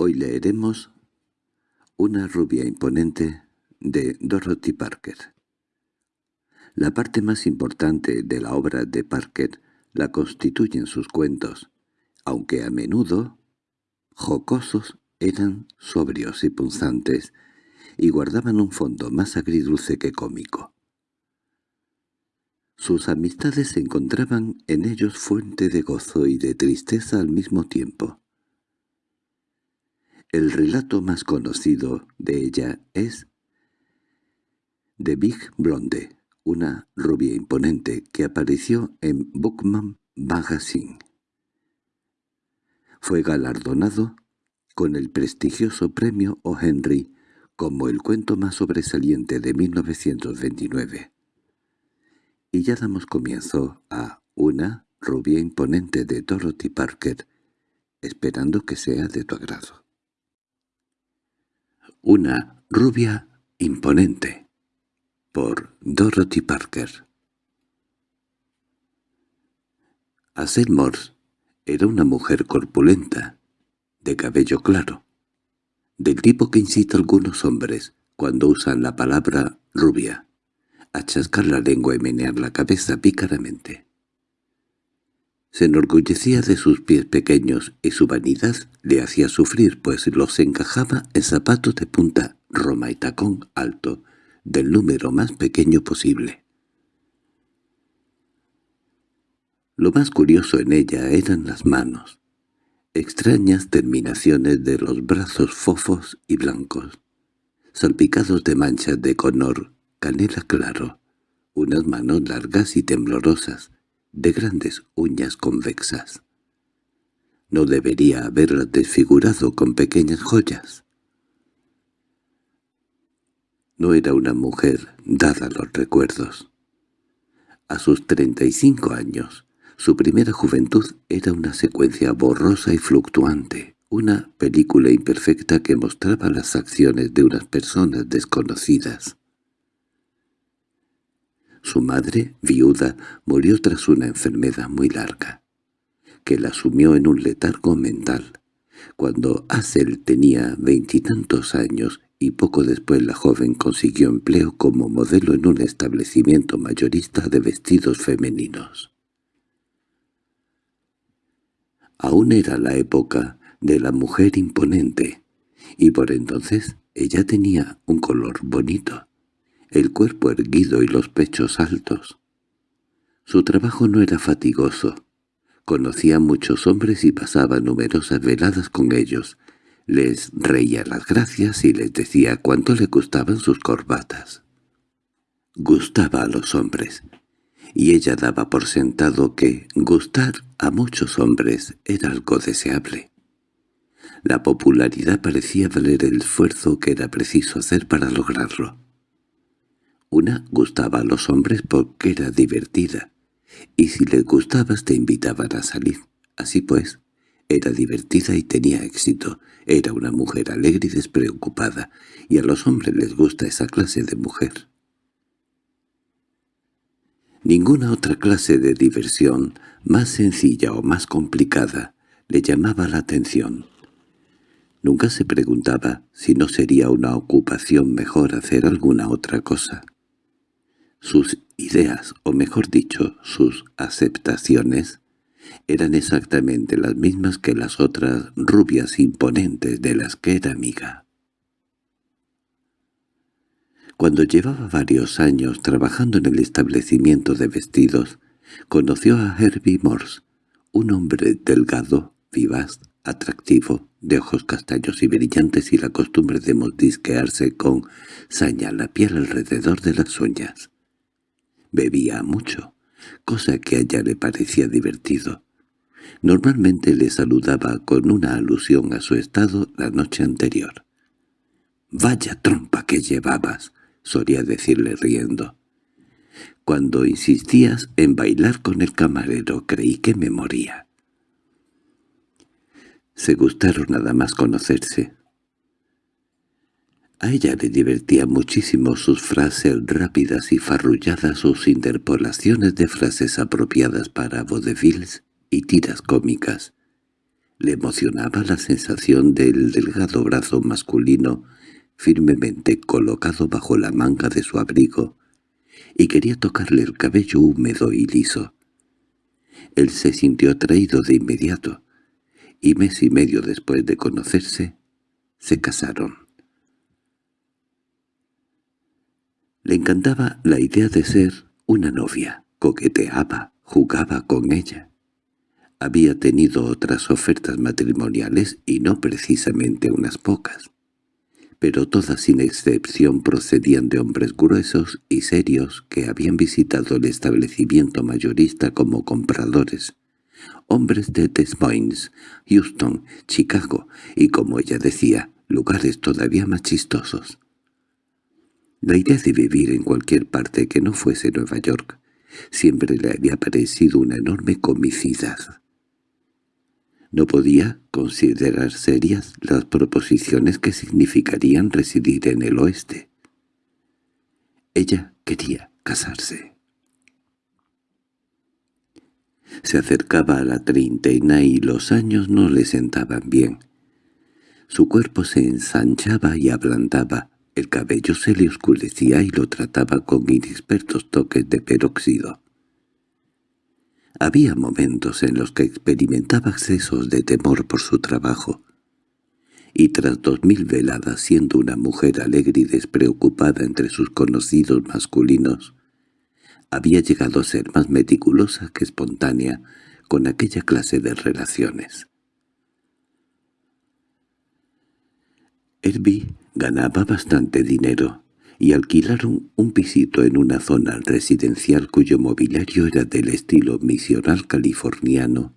Hoy leeremos Una rubia imponente de Dorothy Parker. La parte más importante de la obra de Parker la constituyen sus cuentos, aunque a menudo jocosos eran sobrios y punzantes, y guardaban un fondo más agridulce que cómico. Sus amistades encontraban en ellos fuente de gozo y de tristeza al mismo tiempo. El relato más conocido de ella es The Big Blonde, una rubia imponente que apareció en Bookman Magazine. Fue galardonado con el prestigioso premio O. Henry como el cuento más sobresaliente de 1929. Y ya damos comienzo a Una rubia imponente de Dorothy Parker, esperando que sea de tu agrado. Una rubia imponente por Dorothy Parker Hazel Morse era una mujer corpulenta, de cabello claro, del tipo que incita a algunos hombres, cuando usan la palabra rubia, a chascar la lengua y menear la cabeza pícaramente. Se enorgullecía de sus pies pequeños y su vanidad le hacía sufrir, pues los encajaba en zapatos de punta, roma y tacón alto, del número más pequeño posible. Lo más curioso en ella eran las manos, extrañas terminaciones de los brazos fofos y blancos, salpicados de manchas de color canela claro, unas manos largas y temblorosas, de grandes uñas convexas. No debería haberlas desfigurado con pequeñas joyas. No era una mujer dada los recuerdos. A sus treinta y cinco años, su primera juventud era una secuencia borrosa y fluctuante, una película imperfecta que mostraba las acciones de unas personas desconocidas. Su madre, viuda, murió tras una enfermedad muy larga, que la sumió en un letargo mental. Cuando Hazel tenía veintitantos años y poco después la joven consiguió empleo como modelo en un establecimiento mayorista de vestidos femeninos. Aún era la época de la mujer imponente, y por entonces ella tenía un color bonito el cuerpo erguido y los pechos altos. Su trabajo no era fatigoso. Conocía a muchos hombres y pasaba numerosas veladas con ellos. Les reía las gracias y les decía cuánto le gustaban sus corbatas. Gustaba a los hombres, y ella daba por sentado que gustar a muchos hombres era algo deseable. La popularidad parecía valer el esfuerzo que era preciso hacer para lograrlo. Una gustaba a los hombres porque era divertida, y si les gustabas te invitaban a salir. Así pues, era divertida y tenía éxito. Era una mujer alegre y despreocupada, y a los hombres les gusta esa clase de mujer. Ninguna otra clase de diversión, más sencilla o más complicada, le llamaba la atención. Nunca se preguntaba si no sería una ocupación mejor hacer alguna otra cosa. Sus ideas, o mejor dicho, sus aceptaciones, eran exactamente las mismas que las otras rubias imponentes de las que era amiga. Cuando llevaba varios años trabajando en el establecimiento de vestidos, conoció a Herbie Morse, un hombre delgado, vivaz, atractivo, de ojos castaños y brillantes y la costumbre de mordisquearse con saña la piel alrededor de las uñas. Bebía mucho, cosa que a ella le parecía divertido. Normalmente le saludaba con una alusión a su estado la noche anterior. «¡Vaya trompa que llevabas!» solía decirle riendo. Cuando insistías en bailar con el camarero creí que me moría. Se gustaron nada más conocerse. A ella le divertía muchísimo sus frases rápidas y farrulladas, sus interpolaciones de frases apropiadas para vodevils y tiras cómicas. Le emocionaba la sensación del delgado brazo masculino firmemente colocado bajo la manga de su abrigo, y quería tocarle el cabello húmedo y liso. Él se sintió atraído de inmediato, y mes y medio después de conocerse, se casaron. Le encantaba la idea de ser una novia, coqueteaba, jugaba con ella. Había tenido otras ofertas matrimoniales y no precisamente unas pocas pero todas sin excepción procedían de hombres gruesos y serios que habían visitado el establecimiento mayorista como compradores, hombres de Des Moines, Houston, Chicago y, como ella decía, lugares todavía más chistosos. La idea de vivir en cualquier parte que no fuese Nueva York siempre le había parecido una enorme comicidad. No podía considerar serias las proposiciones que significarían residir en el oeste. Ella quería casarse. Se acercaba a la treintena y los años no le sentaban bien. Su cuerpo se ensanchaba y ablandaba, el cabello se le oscurecía y lo trataba con inexpertos toques de peróxido. Había momentos en los que experimentaba excesos de temor por su trabajo, y tras dos mil veladas siendo una mujer alegre y despreocupada entre sus conocidos masculinos, había llegado a ser más meticulosa que espontánea con aquella clase de relaciones. Herbie ganaba bastante dinero, y alquilaron un pisito en una zona residencial cuyo mobiliario era del estilo misional californiano,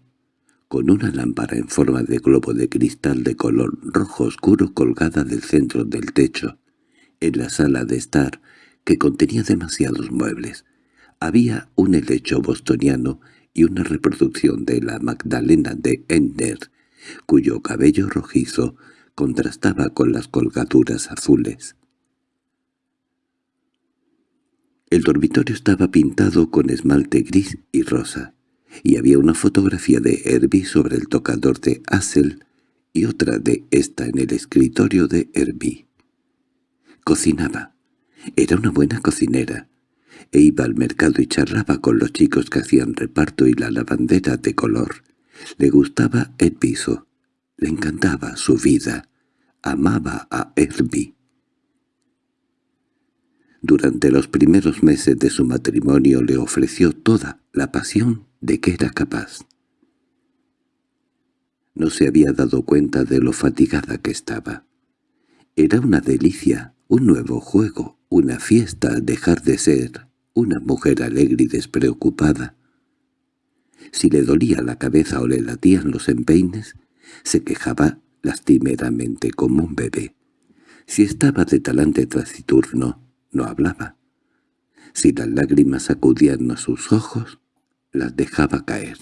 con una lámpara en forma de globo de cristal de color rojo oscuro colgada del centro del techo. En la sala de estar, que contenía demasiados muebles, había un helecho bostoniano y una reproducción de la Magdalena de Ender, cuyo cabello rojizo contrastaba con las colgaduras azules. El dormitorio estaba pintado con esmalte gris y rosa, y había una fotografía de Herbie sobre el tocador de Hassel y otra de esta en el escritorio de Herbie. Cocinaba. Era una buena cocinera, e iba al mercado y charlaba con los chicos que hacían reparto y la lavandera de color. Le gustaba el piso, le encantaba su vida, amaba a Herbie. Durante los primeros meses de su matrimonio le ofreció toda la pasión de que era capaz. No se había dado cuenta de lo fatigada que estaba. Era una delicia, un nuevo juego, una fiesta dejar de ser una mujer alegre y despreocupada. Si le dolía la cabeza o le latían los empeines, se quejaba lastimeramente como un bebé. Si estaba de talante taciturno, no hablaba. Si las lágrimas acudían a sus ojos, las dejaba caer.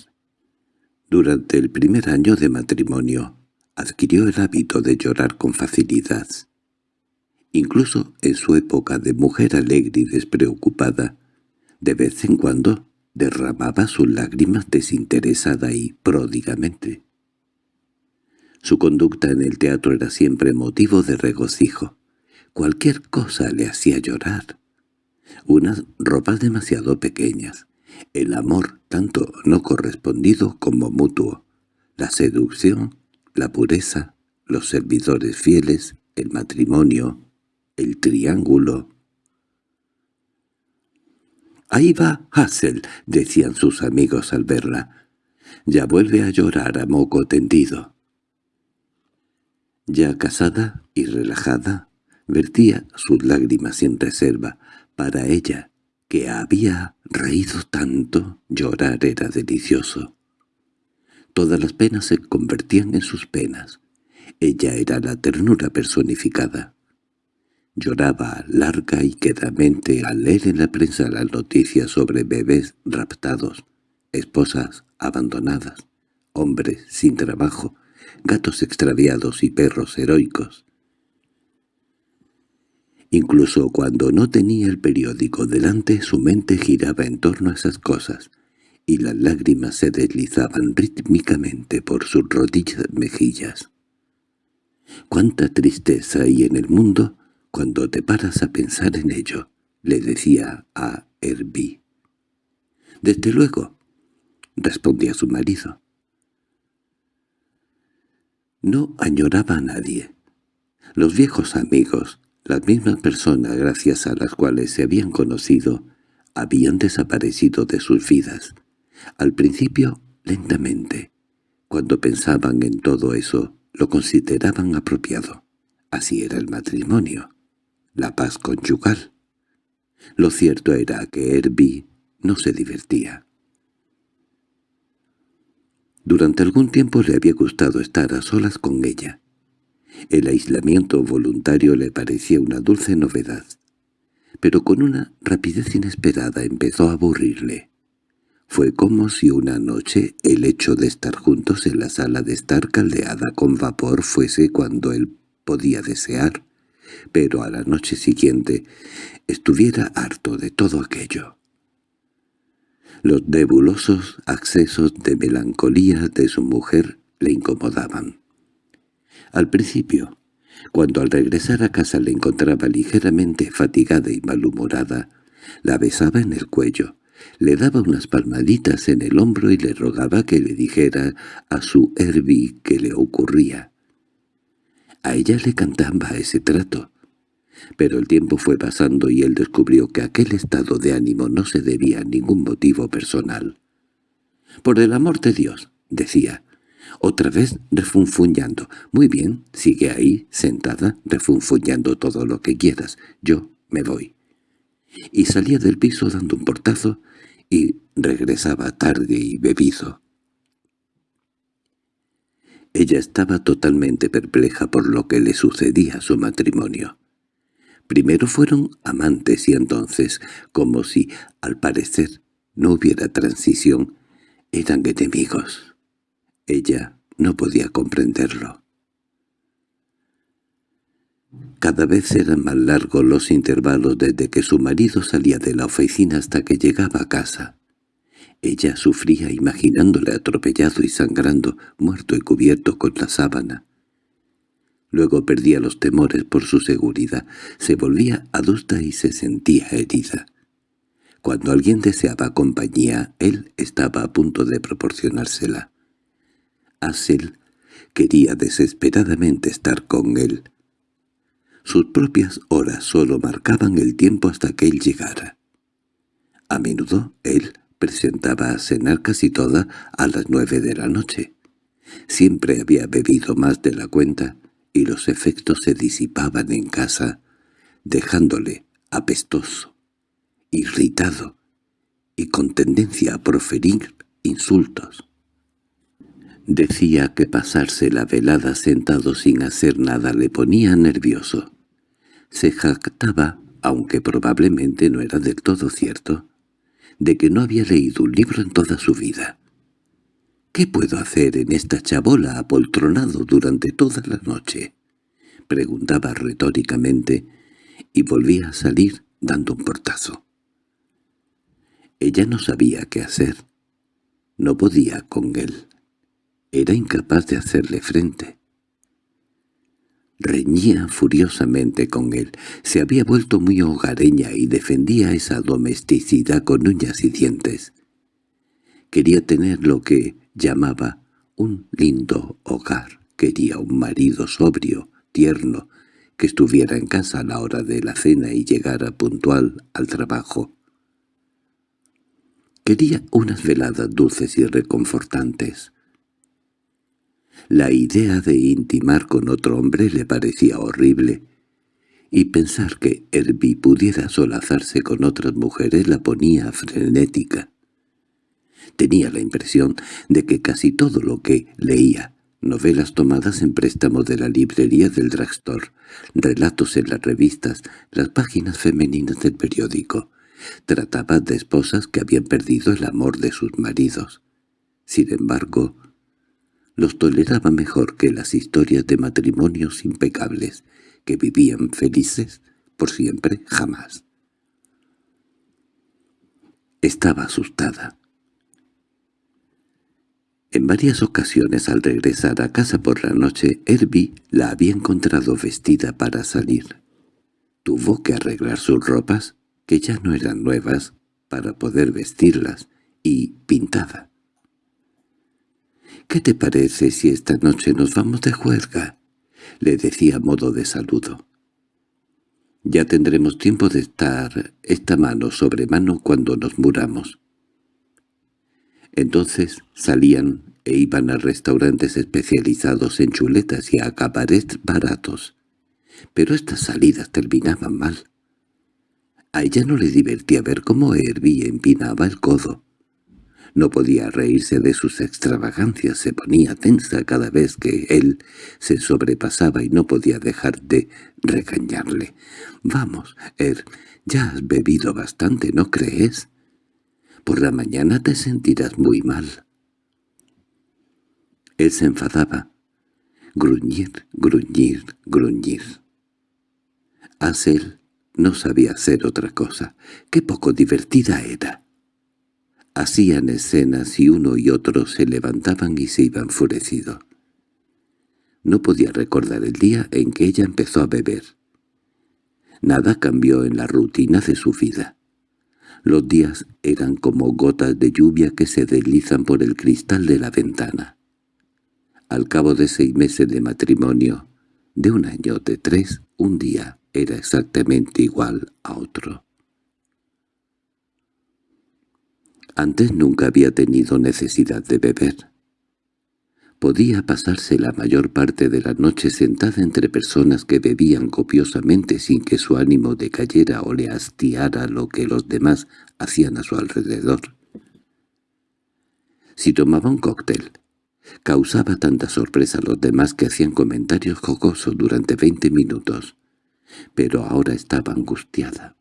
Durante el primer año de matrimonio, adquirió el hábito de llorar con facilidad. Incluso en su época de mujer alegre y despreocupada, de vez en cuando derramaba sus lágrimas desinteresada y pródigamente. Su conducta en el teatro era siempre motivo de regocijo. Cualquier cosa le hacía llorar. Unas ropas demasiado pequeñas, el amor tanto no correspondido como mutuo, la seducción, la pureza, los servidores fieles, el matrimonio, el triángulo. «Ahí va Hassel», decían sus amigos al verla. «Ya vuelve a llorar a moco tendido». Ya casada y relajada, vertía sus lágrimas sin reserva. Para ella, que había reído tanto, llorar era delicioso. Todas las penas se convertían en sus penas. Ella era la ternura personificada. Lloraba larga y quedamente al leer en la prensa las noticias sobre bebés raptados, esposas abandonadas, hombres sin trabajo, gatos extraviados y perros heroicos. Incluso cuando no tenía el periódico delante su mente giraba en torno a esas cosas, y las lágrimas se deslizaban rítmicamente por sus rodillas mejillas. «Cuánta tristeza hay en el mundo cuando te paras a pensar en ello», le decía a Herbie. «Desde luego», respondía su marido. No añoraba a nadie. Los viejos amigos, las mismas personas gracias a las cuales se habían conocido, habían desaparecido de sus vidas. Al principio, lentamente. Cuando pensaban en todo eso, lo consideraban apropiado. Así era el matrimonio, la paz conyugal. Lo cierto era que Herbie no se divertía. Durante algún tiempo le había gustado estar a solas con ella. El aislamiento voluntario le parecía una dulce novedad, pero con una rapidez inesperada empezó a aburrirle. Fue como si una noche el hecho de estar juntos en la sala de estar caldeada con vapor fuese cuando él podía desear, pero a la noche siguiente estuviera harto de todo aquello. Los nebulosos accesos de melancolía de su mujer le incomodaban. Al principio, cuando al regresar a casa le encontraba ligeramente fatigada y malhumorada, la besaba en el cuello, le daba unas palmaditas en el hombro y le rogaba que le dijera a su Herbie qué le ocurría. A ella le cantaba ese trato, pero el tiempo fue pasando y él descubrió que aquel estado de ánimo no se debía a ningún motivo personal. «Por el amor de Dios», decía, otra vez refunfuñando. «Muy bien, sigue ahí, sentada, refunfuñando todo lo que quieras. Yo me voy». Y salía del piso dando un portazo y regresaba tarde y bebido. Ella estaba totalmente perpleja por lo que le sucedía a su matrimonio. Primero fueron amantes y entonces, como si, al parecer, no hubiera transición, eran enemigos. Ella no podía comprenderlo. Cada vez eran más largos los intervalos desde que su marido salía de la oficina hasta que llegaba a casa. Ella sufría imaginándole atropellado y sangrando, muerto y cubierto con la sábana. Luego perdía los temores por su seguridad, se volvía adusta y se sentía herida. Cuando alguien deseaba compañía, él estaba a punto de proporcionársela. Asel quería desesperadamente estar con él. Sus propias horas solo marcaban el tiempo hasta que él llegara. A menudo él presentaba a cenar casi toda a las nueve de la noche. Siempre había bebido más de la cuenta y los efectos se disipaban en casa, dejándole apestoso, irritado y con tendencia a proferir insultos. Decía que pasarse la velada sentado sin hacer nada le ponía nervioso. Se jactaba, aunque probablemente no era del todo cierto, de que no había leído un libro en toda su vida. —¿Qué puedo hacer en esta chabola apoltronado durante toda la noche? —preguntaba retóricamente, y volvía a salir dando un portazo. Ella no sabía qué hacer. No podía con él. Era incapaz de hacerle frente. Reñía furiosamente con él. Se había vuelto muy hogareña y defendía esa domesticidad con uñas y dientes. Quería tener lo que llamaba un lindo hogar. Quería un marido sobrio, tierno, que estuviera en casa a la hora de la cena y llegara puntual al trabajo. Quería unas veladas dulces y reconfortantes. La idea de intimar con otro hombre le parecía horrible, y pensar que Herbie pudiera solazarse con otras mujeres la ponía frenética. Tenía la impresión de que casi todo lo que leía, novelas tomadas en préstamo de la librería del drugstore, relatos en las revistas, las páginas femeninas del periódico, trataba de esposas que habían perdido el amor de sus maridos. Sin embargo, los toleraba mejor que las historias de matrimonios impecables, que vivían felices por siempre jamás. Estaba asustada. En varias ocasiones al regresar a casa por la noche, Herbie la había encontrado vestida para salir. Tuvo que arreglar sus ropas, que ya no eran nuevas, para poder vestirlas, y pintada. —¿Qué te parece si esta noche nos vamos de juerga? —le decía a modo de saludo. Ya tendremos tiempo de estar esta mano sobre mano cuando nos muramos. Entonces salían e iban a restaurantes especializados en chuletas y a cabarets baratos. Pero estas salidas terminaban mal. A ella no le divertía ver cómo Herbie empinaba el codo. No podía reírse de sus extravagancias, se ponía tensa cada vez que él se sobrepasaba y no podía dejar de regañarle. «Vamos, Er, ya has bebido bastante, ¿no crees? Por la mañana te sentirás muy mal». Él se enfadaba. Gruñir, gruñir, gruñir. Asel no sabía hacer otra cosa. ¡Qué poco divertida era! Hacían escenas y uno y otro se levantaban y se iban enfurecidos. No podía recordar el día en que ella empezó a beber. Nada cambió en la rutina de su vida. Los días eran como gotas de lluvia que se deslizan por el cristal de la ventana. Al cabo de seis meses de matrimonio, de un año de tres, un día era exactamente igual a otro. Antes nunca había tenido necesidad de beber. Podía pasarse la mayor parte de la noche sentada entre personas que bebían copiosamente sin que su ánimo decayera o le hastiara lo que los demás hacían a su alrededor. Si tomaba un cóctel, causaba tanta sorpresa a los demás que hacían comentarios jocosos durante veinte minutos, pero ahora estaba angustiada.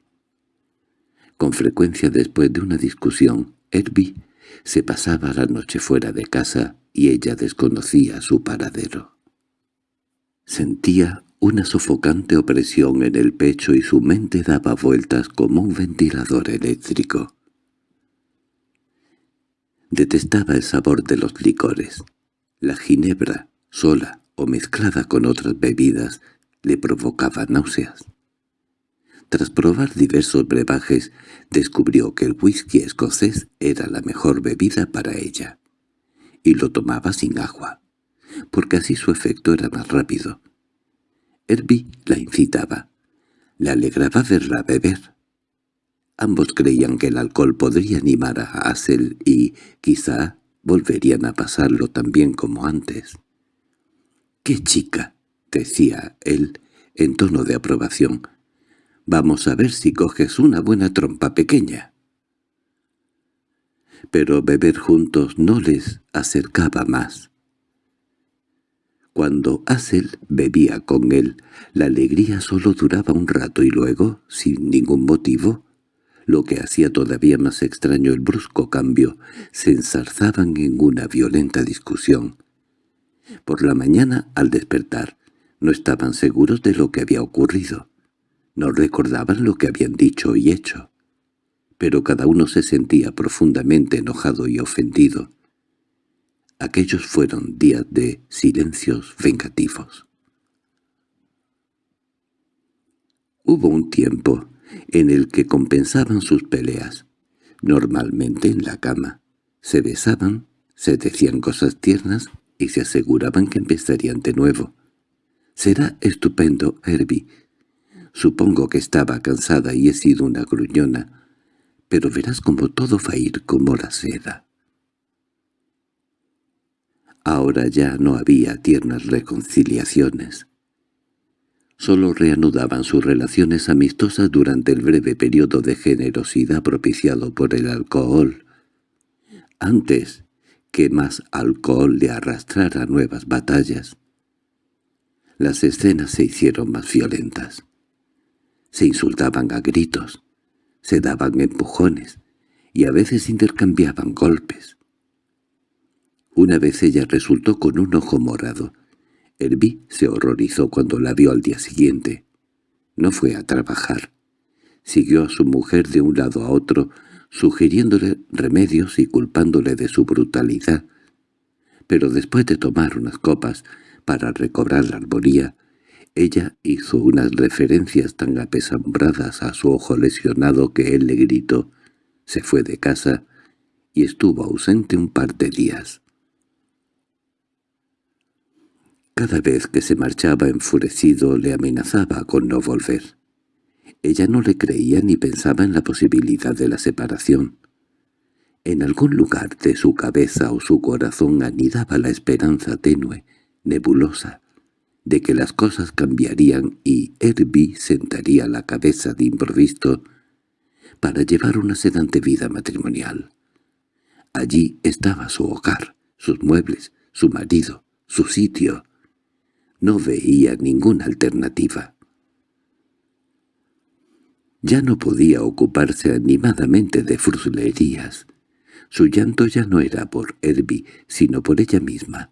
Con frecuencia después de una discusión, Herbie se pasaba la noche fuera de casa y ella desconocía su paradero. Sentía una sofocante opresión en el pecho y su mente daba vueltas como un ventilador eléctrico. Detestaba el sabor de los licores. La ginebra, sola o mezclada con otras bebidas, le provocaba náuseas. Tras probar diversos brebajes, descubrió que el whisky escocés era la mejor bebida para ella, y lo tomaba sin agua, porque así su efecto era más rápido. Herbie la incitaba. Le alegraba verla beber. Ambos creían que el alcohol podría animar a Hassel y, quizá, volverían a pasarlo tan bien como antes. —¡Qué chica! —decía él, en tono de aprobación. Vamos a ver si coges una buena trompa pequeña. Pero beber juntos no les acercaba más. Cuando Asel bebía con él, la alegría solo duraba un rato y luego, sin ningún motivo, lo que hacía todavía más extraño el brusco cambio, se ensarzaban en una violenta discusión. Por la mañana, al despertar, no estaban seguros de lo que había ocurrido. No recordaban lo que habían dicho y hecho, pero cada uno se sentía profundamente enojado y ofendido. Aquellos fueron días de silencios vengativos. Hubo un tiempo en el que compensaban sus peleas, normalmente en la cama. Se besaban, se decían cosas tiernas y se aseguraban que empezarían de nuevo. «Será estupendo, Herbie», Supongo que estaba cansada y he sido una gruñona, pero verás como todo va a ir como la seda. Ahora ya no había tiernas reconciliaciones. Solo reanudaban sus relaciones amistosas durante el breve periodo de generosidad propiciado por el alcohol, antes que más alcohol le arrastrara nuevas batallas. Las escenas se hicieron más violentas. Se insultaban a gritos, se daban empujones y a veces intercambiaban golpes. Una vez ella resultó con un ojo morado. Herbie se horrorizó cuando la vio al día siguiente. No fue a trabajar. Siguió a su mujer de un lado a otro, sugiriéndole remedios y culpándole de su brutalidad. pero después de tomar unas copas para recobrar la armonía, ella hizo unas referencias tan apesambradas a su ojo lesionado que él le gritó, se fue de casa y estuvo ausente un par de días. Cada vez que se marchaba enfurecido le amenazaba con no volver. Ella no le creía ni pensaba en la posibilidad de la separación. En algún lugar de su cabeza o su corazón anidaba la esperanza tenue, nebulosa, de que las cosas cambiarían y Herbie sentaría la cabeza de improviso para llevar una sedante vida matrimonial. Allí estaba su hogar, sus muebles, su marido, su sitio. No veía ninguna alternativa. Ya no podía ocuparse animadamente de fruslerías. Su llanto ya no era por Herbie, sino por ella misma.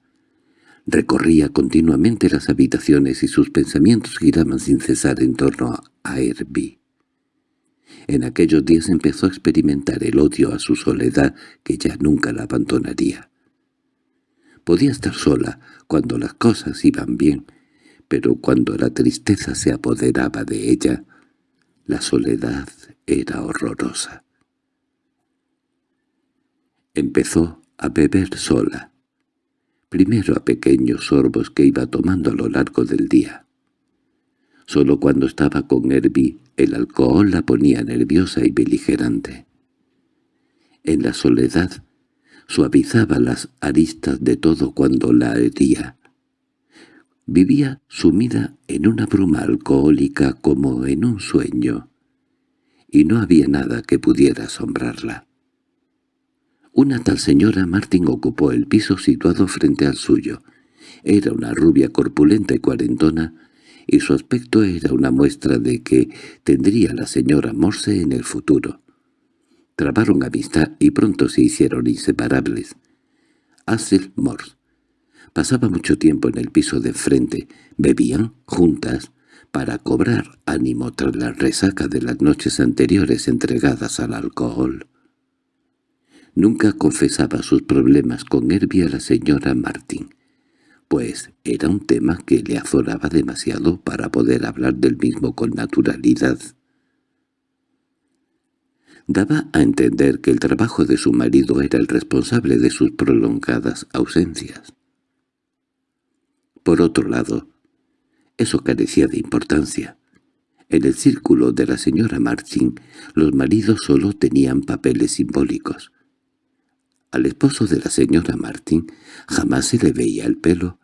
Recorría continuamente las habitaciones y sus pensamientos giraban sin cesar en torno a Herbie. En aquellos días empezó a experimentar el odio a su soledad que ya nunca la abandonaría. Podía estar sola cuando las cosas iban bien, pero cuando la tristeza se apoderaba de ella, la soledad era horrorosa. Empezó a beber sola, primero a pequeños sorbos que iba tomando a lo largo del día. Solo cuando estaba con Herbie el alcohol la ponía nerviosa y beligerante. En la soledad suavizaba las aristas de todo cuando la hería. Vivía sumida en una bruma alcohólica como en un sueño, y no había nada que pudiera asombrarla. Una tal señora Martín ocupó el piso situado frente al suyo. Era una rubia corpulenta y cuarentona, y su aspecto era una muestra de que tendría la señora Morse en el futuro. Trabaron amistad y pronto se hicieron inseparables. Hazel Morse pasaba mucho tiempo en el piso de frente, bebían juntas, para cobrar ánimo tras la resaca de las noches anteriores entregadas al alcohol. Nunca confesaba sus problemas con Herbie a la señora Martín pues era un tema que le azoraba demasiado para poder hablar del mismo con naturalidad. Daba a entender que el trabajo de su marido era el responsable de sus prolongadas ausencias. Por otro lado, eso carecía de importancia. En el círculo de la señora Martin, los maridos solo tenían papeles simbólicos. Al esposo de la señora Martín jamás se le veía el pelo,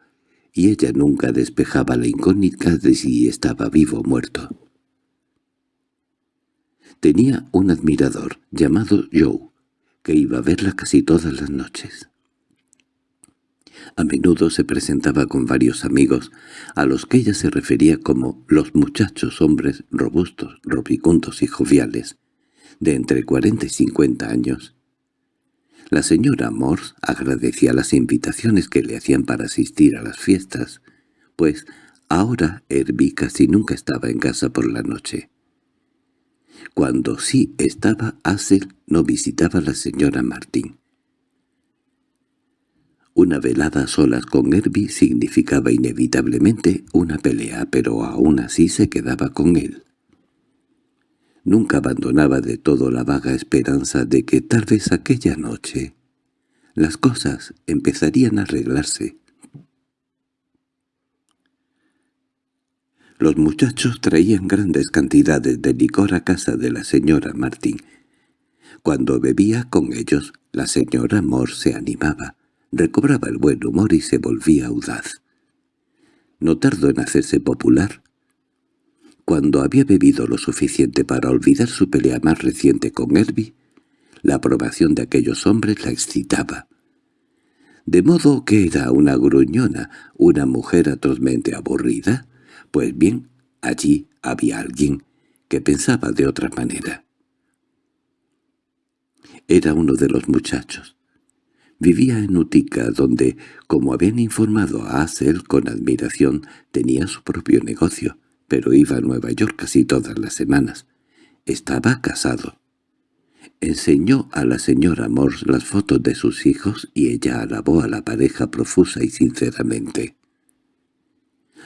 y ella nunca despejaba la incógnita de si estaba vivo o muerto. Tenía un admirador llamado Joe, que iba a verla casi todas las noches. A menudo se presentaba con varios amigos, a los que ella se refería como los muchachos hombres robustos, robicundos y joviales, de entre cuarenta y cincuenta años, la señora Morse agradecía las invitaciones que le hacían para asistir a las fiestas, pues ahora Herbie casi nunca estaba en casa por la noche. Cuando sí estaba, Hazel no visitaba a la señora Martín. Una velada solas con Herbie significaba inevitablemente una pelea, pero aún así se quedaba con él. Nunca abandonaba de todo la vaga esperanza de que tal vez aquella noche las cosas empezarían a arreglarse. Los muchachos traían grandes cantidades de licor a casa de la señora Martín. Cuando bebía con ellos, la señora Moore se animaba, recobraba el buen humor y se volvía audaz. No tardó en hacerse popular. Cuando había bebido lo suficiente para olvidar su pelea más reciente con Herbie, la aprobación de aquellos hombres la excitaba. De modo que era una gruñona, una mujer atrozmente aburrida. Pues bien, allí había alguien que pensaba de otra manera. Era uno de los muchachos. Vivía en Utica, donde, como habían informado a Hazel con admiración, tenía su propio negocio pero iba a Nueva York casi todas las semanas. Estaba casado. Enseñó a la señora Morse las fotos de sus hijos y ella alabó a la pareja profusa y sinceramente.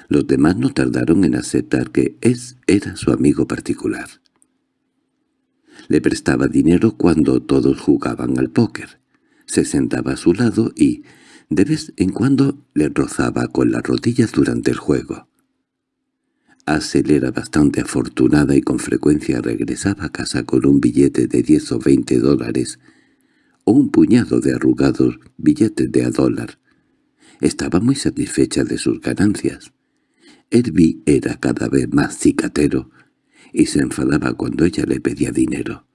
Los demás no tardaron en aceptar que es era su amigo particular. Le prestaba dinero cuando todos jugaban al póker. Se sentaba a su lado y, de vez en cuando, le rozaba con las rodillas durante el juego. Hassel era bastante afortunada y con frecuencia regresaba a casa con un billete de diez o veinte dólares o un puñado de arrugados billetes de a dólar. Estaba muy satisfecha de sus ganancias. Herbie era cada vez más cicatero y se enfadaba cuando ella le pedía dinero.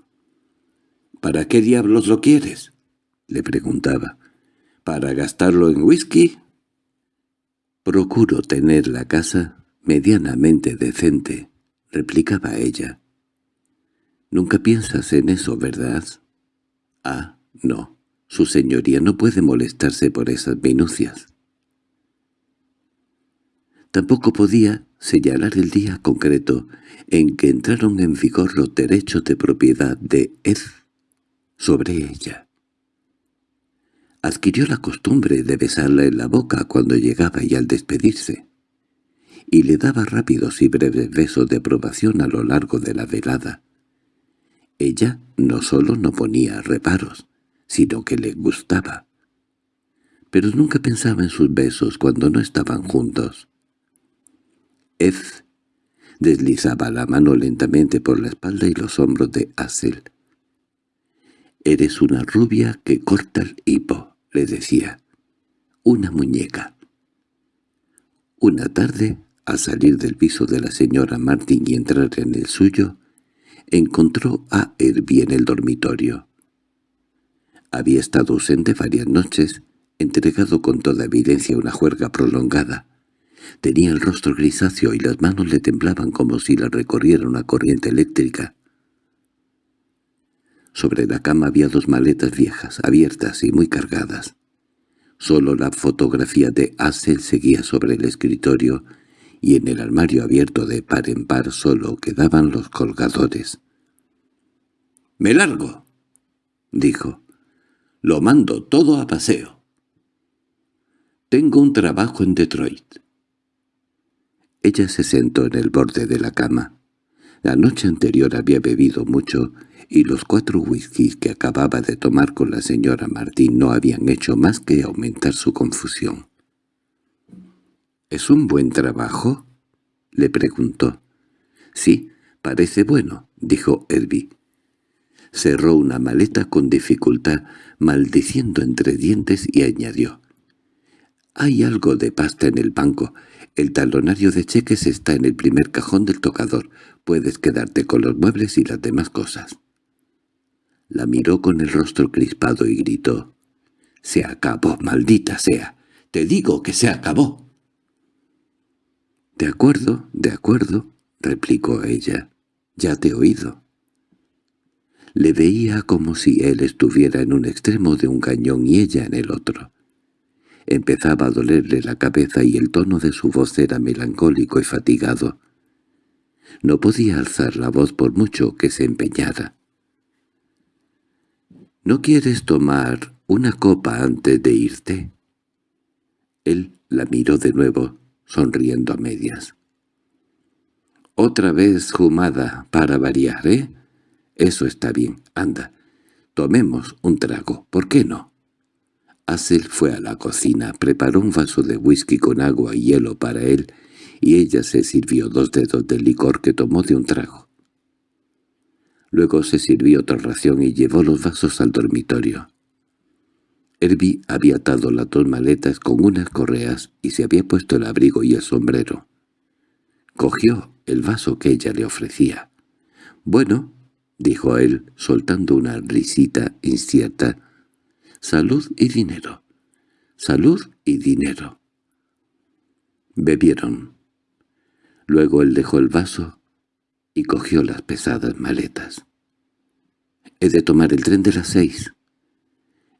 —¿Para qué diablos lo quieres? —le preguntaba. —¿Para gastarlo en whisky? —Procuro tener la casa medianamente decente —replicaba ella. —Nunca piensas en eso, ¿verdad? —Ah, no. Su señoría no puede molestarse por esas minucias. Tampoco podía señalar el día concreto en que entraron en vigor los derechos de propiedad de Ed sobre ella. Adquirió la costumbre de besarla en la boca cuando llegaba y al despedirse, y le daba rápidos y breves besos de aprobación a lo largo de la velada. Ella no solo no ponía reparos, sino que le gustaba. Pero nunca pensaba en sus besos cuando no estaban juntos. Ed deslizaba la mano lentamente por la espalda y los hombros de Asel. «Eres una rubia que corta el hipo», le decía. «Una muñeca». Una tarde, al salir del piso de la señora Martin y entrar en el suyo, encontró a Herbie en el dormitorio. Había estado ausente varias noches, entregado con toda evidencia a una juerga prolongada, Tenía el rostro grisáceo y las manos le temblaban como si la recorriera una corriente eléctrica. Sobre la cama había dos maletas viejas, abiertas y muy cargadas. Solo la fotografía de Hassel seguía sobre el escritorio y en el armario abierto de par en par solo quedaban los colgadores. —¡Me largo! —dijo. —Lo mando todo a paseo. Tengo un trabajo en Detroit. Ella se sentó en el borde de la cama. La noche anterior había bebido mucho, y los cuatro whiskies que acababa de tomar con la señora Martín no habían hecho más que aumentar su confusión. —¿Es un buen trabajo? —le preguntó. —Sí, parece bueno —dijo Herbie. Cerró una maleta con dificultad, maldiciendo entre dientes, y añadió. —Hay algo de pasta en el banco. El talonario de cheques está en el primer cajón del tocador. Puedes quedarte con los muebles y las demás cosas. La miró con el rostro crispado y gritó. —¡Se acabó, maldita sea! ¡Te digo que se acabó! —De acuerdo, de acuerdo —replicó ella—. Ya te he oído. Le veía como si él estuviera en un extremo de un cañón y ella en el otro. Empezaba a dolerle la cabeza y el tono de su voz era melancólico y fatigado. No podía alzar la voz por mucho que se empeñara. —¿No quieres tomar una copa antes de irte? Él la miró de nuevo, sonriendo a medias. —Otra vez jumada, para variar, ¿eh? Eso está bien, anda. Tomemos un trago, ¿por qué no? Hassel fue a la cocina, preparó un vaso de whisky con agua y hielo para él, y ella se sirvió dos dedos de licor que tomó de un trago. Luego se sirvió otra ración y llevó los vasos al dormitorio. Herbie había atado las dos maletas con unas correas y se había puesto el abrigo y el sombrero. Cogió el vaso que ella le ofrecía. «Bueno», dijo él, soltando una risita incierta, Salud y dinero. Salud y dinero. Bebieron. Luego él dejó el vaso y cogió las pesadas maletas. «He de tomar el tren de las seis».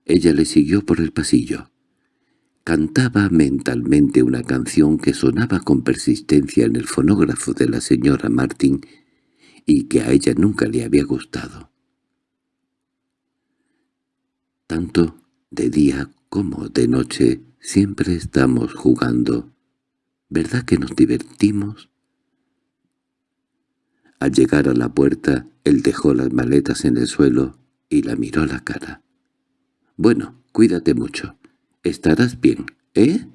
Ella le siguió por el pasillo. Cantaba mentalmente una canción que sonaba con persistencia en el fonógrafo de la señora Martin y que a ella nunca le había gustado. Tanto de día como de noche siempre estamos jugando. ¿Verdad que nos divertimos? Al llegar a la puerta, él dejó las maletas en el suelo y la miró a la cara. «Bueno, cuídate mucho. Estarás bien, ¿eh?»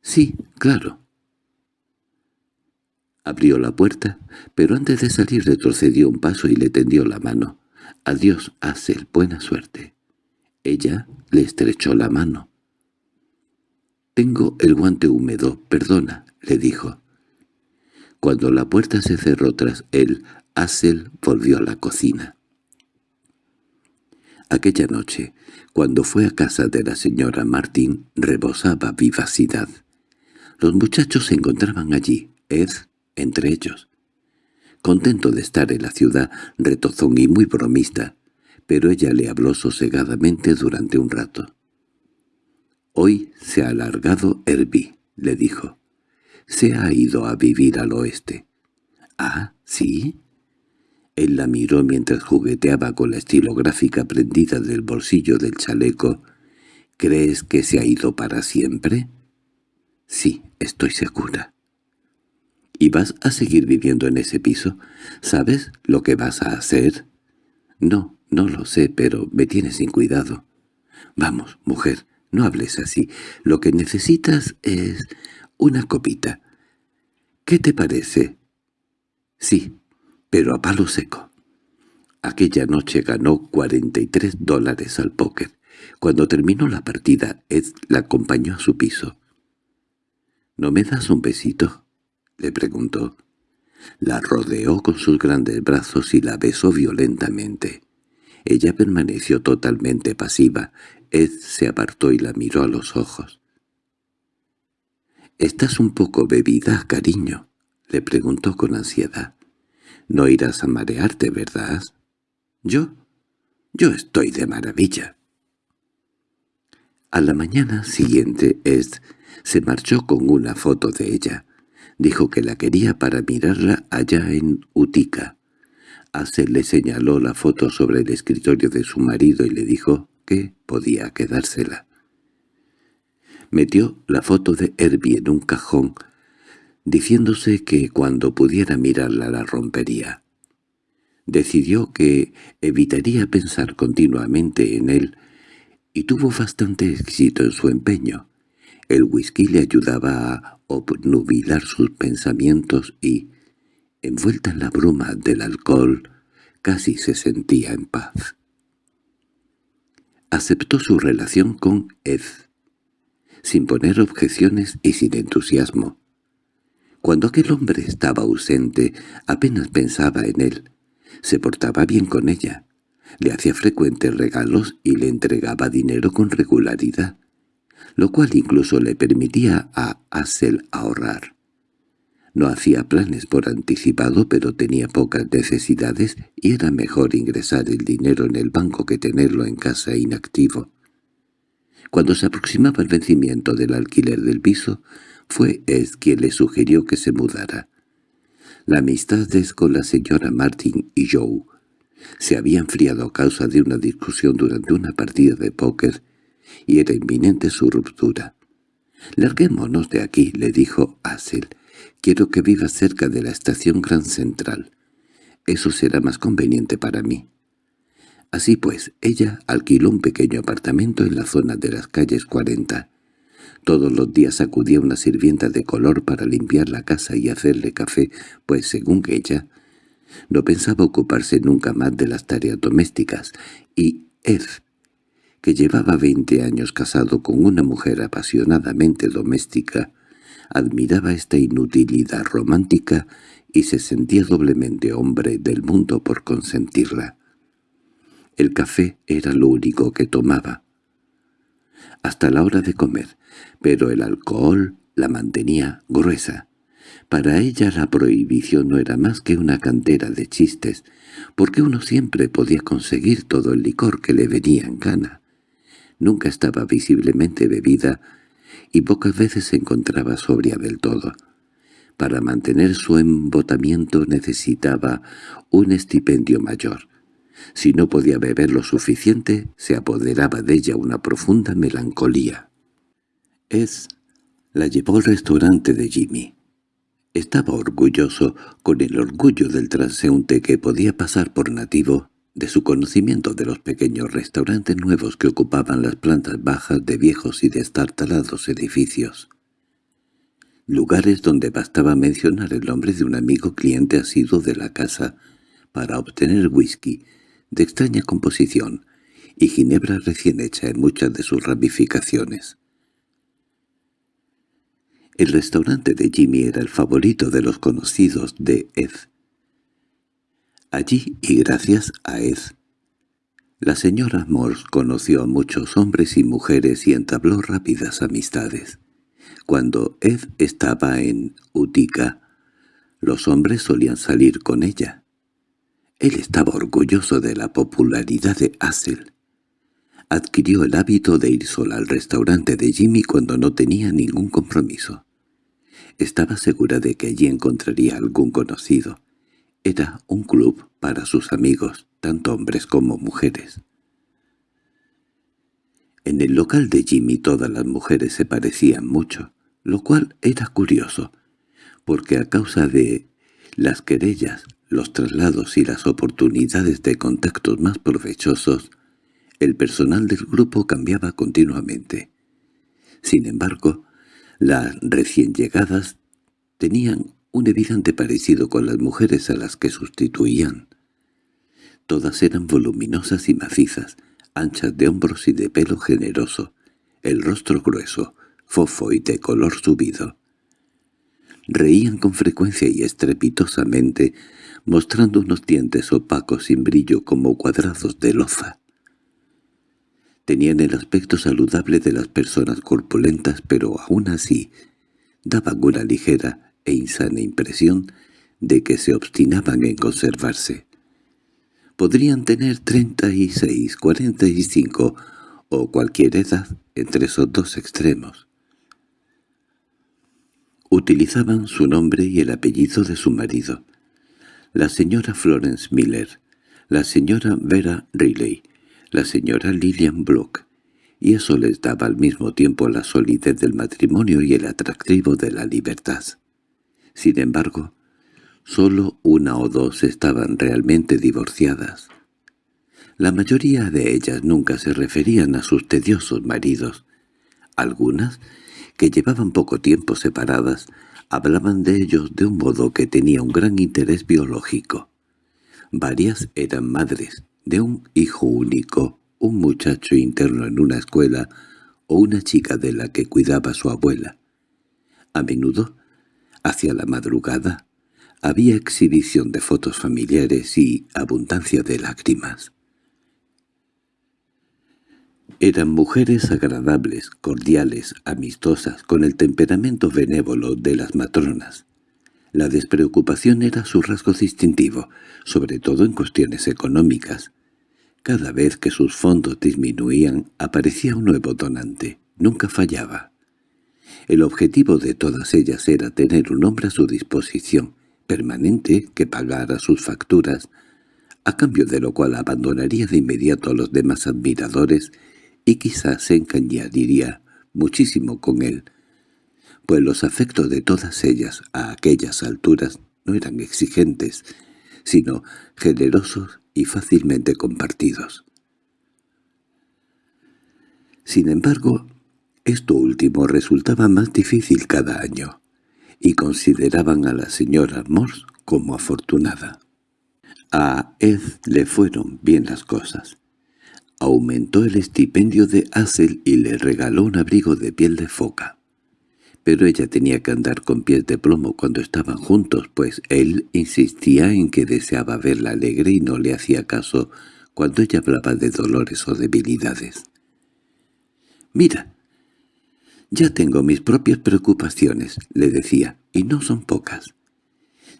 «Sí, claro». Abrió la puerta, pero antes de salir retrocedió un paso y le tendió la mano. «Adiós, Hazel, buena suerte». Ella le estrechó la mano. «Tengo el guante húmedo, perdona», le dijo. Cuando la puerta se cerró tras él, Hazel volvió a la cocina. Aquella noche, cuando fue a casa de la señora Martín, rebosaba vivacidad. Los muchachos se encontraban allí, Ed entre ellos. Contento de estar en la ciudad, retozón y muy bromista, pero ella le habló sosegadamente durante un rato. «Hoy se ha alargado Herbie», le dijo. «Se ha ido a vivir al oeste». «Ah, ¿sí?» Él la miró mientras jugueteaba con la estilográfica prendida del bolsillo del chaleco. «¿Crees que se ha ido para siempre?» «Sí, estoy segura». «¿Y vas a seguir viviendo en ese piso? ¿Sabes lo que vas a hacer?» «No, no lo sé, pero me tienes sin cuidado». «Vamos, mujer, no hables así. Lo que necesitas es una copita. ¿Qué te parece?» «Sí, pero a palo seco. Aquella noche ganó 43 dólares al póker. Cuando terminó la partida, Ed la acompañó a su piso. —¿No me das un besito? —le preguntó. La rodeó con sus grandes brazos y la besó violentamente. Ella permaneció totalmente pasiva. Ed se apartó y la miró a los ojos. —¿Estás un poco bebida, cariño? —le preguntó con ansiedad. No irás a marearte, ¿verdad? ¿Yo? Yo estoy de maravilla. A la mañana siguiente Ed se marchó con una foto de ella. Dijo que la quería para mirarla allá en Utica. Hazel le señaló la foto sobre el escritorio de su marido y le dijo que podía quedársela. Metió la foto de Herbie en un cajón diciéndose que cuando pudiera mirarla la rompería. Decidió que evitaría pensar continuamente en él, y tuvo bastante éxito en su empeño. El whisky le ayudaba a obnubilar sus pensamientos y, envuelta en la bruma del alcohol, casi se sentía en paz. Aceptó su relación con Ed, sin poner objeciones y sin entusiasmo. Cuando aquel hombre estaba ausente, apenas pensaba en él. Se portaba bien con ella. Le hacía frecuentes regalos y le entregaba dinero con regularidad, lo cual incluso le permitía a Hassel ahorrar. No hacía planes por anticipado, pero tenía pocas necesidades y era mejor ingresar el dinero en el banco que tenerlo en casa inactivo. Cuando se aproximaba el vencimiento del alquiler del piso, fue es quien le sugirió que se mudara. La amistad con la señora Martin y Joe se había enfriado a causa de una discusión durante una partida de póker y era inminente su ruptura. «Larguémonos de aquí», le dijo Hazel. «Quiero que viva cerca de la estación Gran Central. Eso será más conveniente para mí». Así pues, ella alquiló un pequeño apartamento en la zona de las calles 40 todos los días acudía una sirvienta de color para limpiar la casa y hacerle café, pues según ella, no pensaba ocuparse nunca más de las tareas domésticas, y Ed, que llevaba veinte años casado con una mujer apasionadamente doméstica, admiraba esta inutilidad romántica y se sentía doblemente hombre del mundo por consentirla. El café era lo único que tomaba. Hasta la hora de comer, pero el alcohol la mantenía gruesa. Para ella la prohibición no era más que una cantera de chistes, porque uno siempre podía conseguir todo el licor que le venía en gana. Nunca estaba visiblemente bebida y pocas veces se encontraba sobria del todo. Para mantener su embotamiento necesitaba un estipendio mayor. Si no podía beber lo suficiente, se apoderaba de ella una profunda melancolía. Es la llevó al restaurante de Jimmy. Estaba orgulloso, con el orgullo del transeúnte que podía pasar por nativo, de su conocimiento de los pequeños restaurantes nuevos que ocupaban las plantas bajas de viejos y destartalados edificios. Lugares donde bastaba mencionar el nombre de un amigo cliente asiduo de la casa para obtener whisky de extraña composición y ginebra recién hecha en muchas de sus ramificaciones. El restaurante de Jimmy era el favorito de los conocidos de Ed. Allí, y gracias a Ed, la señora Morse conoció a muchos hombres y mujeres y entabló rápidas amistades. Cuando Ed estaba en Utica, los hombres solían salir con ella. Él estaba orgulloso de la popularidad de Hassel. Adquirió el hábito de ir sola al restaurante de Jimmy cuando no tenía ningún compromiso. Estaba segura de que allí encontraría algún conocido. Era un club para sus amigos, tanto hombres como mujeres. En el local de Jimmy todas las mujeres se parecían mucho, lo cual era curioso, porque a causa de las querellas, los traslados y las oportunidades de contactos más provechosos, el personal del grupo cambiaba continuamente. Sin embargo, las recién llegadas tenían un evidente parecido con las mujeres a las que sustituían. Todas eran voluminosas y macizas, anchas de hombros y de pelo generoso, el rostro grueso, fofo y de color subido. Reían con frecuencia y estrepitosamente, mostrando unos dientes opacos sin brillo como cuadrados de loza. Tenían el aspecto saludable de las personas corpulentas, pero aún así daban una ligera e insana impresión de que se obstinaban en conservarse. Podrían tener treinta y seis, cuarenta y cinco o cualquier edad entre esos dos extremos. Utilizaban su nombre y el apellido de su marido. La señora Florence Miller, la señora Vera Riley, la señora Lillian Block, y eso les daba al mismo tiempo la solidez del matrimonio y el atractivo de la libertad. Sin embargo, solo una o dos estaban realmente divorciadas. La mayoría de ellas nunca se referían a sus tediosos maridos. Algunas, que llevaban poco tiempo separadas, hablaban de ellos de un modo que tenía un gran interés biológico. Varias eran madres, de un hijo único, un muchacho interno en una escuela o una chica de la que cuidaba su abuela. A menudo, hacia la madrugada, había exhibición de fotos familiares y abundancia de lágrimas. Eran mujeres agradables, cordiales, amistosas, con el temperamento benévolo de las matronas. La despreocupación era su rasgo distintivo, sobre todo en cuestiones económicas. Cada vez que sus fondos disminuían, aparecía un nuevo donante. Nunca fallaba. El objetivo de todas ellas era tener un hombre a su disposición, permanente, que pagara sus facturas, a cambio de lo cual abandonaría de inmediato a los demás admiradores y quizás se encañaría muchísimo con él, pues los afectos de todas ellas a aquellas alturas no eran exigentes, sino generosos y fácilmente compartidos. Sin embargo, esto último resultaba más difícil cada año, y consideraban a la señora Morse como afortunada. A Ed le fueron bien las cosas. Aumentó el estipendio de Hassel y le regaló un abrigo de piel de foca pero ella tenía que andar con pies de plomo cuando estaban juntos, pues él insistía en que deseaba verla alegre y no le hacía caso cuando ella hablaba de dolores o debilidades. «Mira, ya tengo mis propias preocupaciones», le decía, «y no son pocas.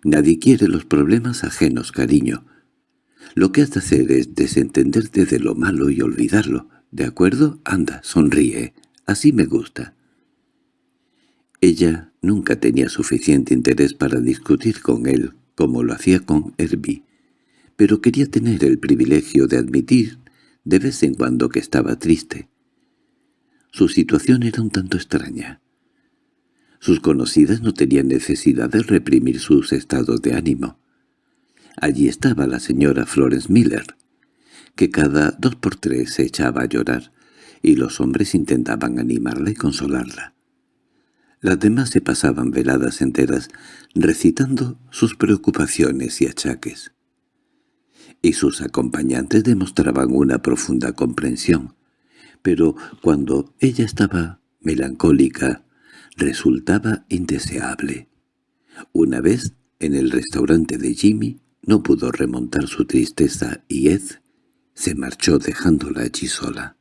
Nadie quiere los problemas ajenos, cariño. Lo que has de hacer es desentenderte de lo malo y olvidarlo. ¿De acuerdo? Anda, sonríe. Así me gusta». Ella nunca tenía suficiente interés para discutir con él como lo hacía con Herbie, pero quería tener el privilegio de admitir de vez en cuando que estaba triste. Su situación era un tanto extraña. Sus conocidas no tenían necesidad de reprimir sus estados de ánimo. Allí estaba la señora Florence Miller, que cada dos por tres se echaba a llorar, y los hombres intentaban animarla y consolarla. Las demás se pasaban veladas enteras recitando sus preocupaciones y achaques. Y sus acompañantes demostraban una profunda comprensión, pero cuando ella estaba melancólica, resultaba indeseable. Una vez, en el restaurante de Jimmy, no pudo remontar su tristeza y Ed se marchó dejándola allí sola.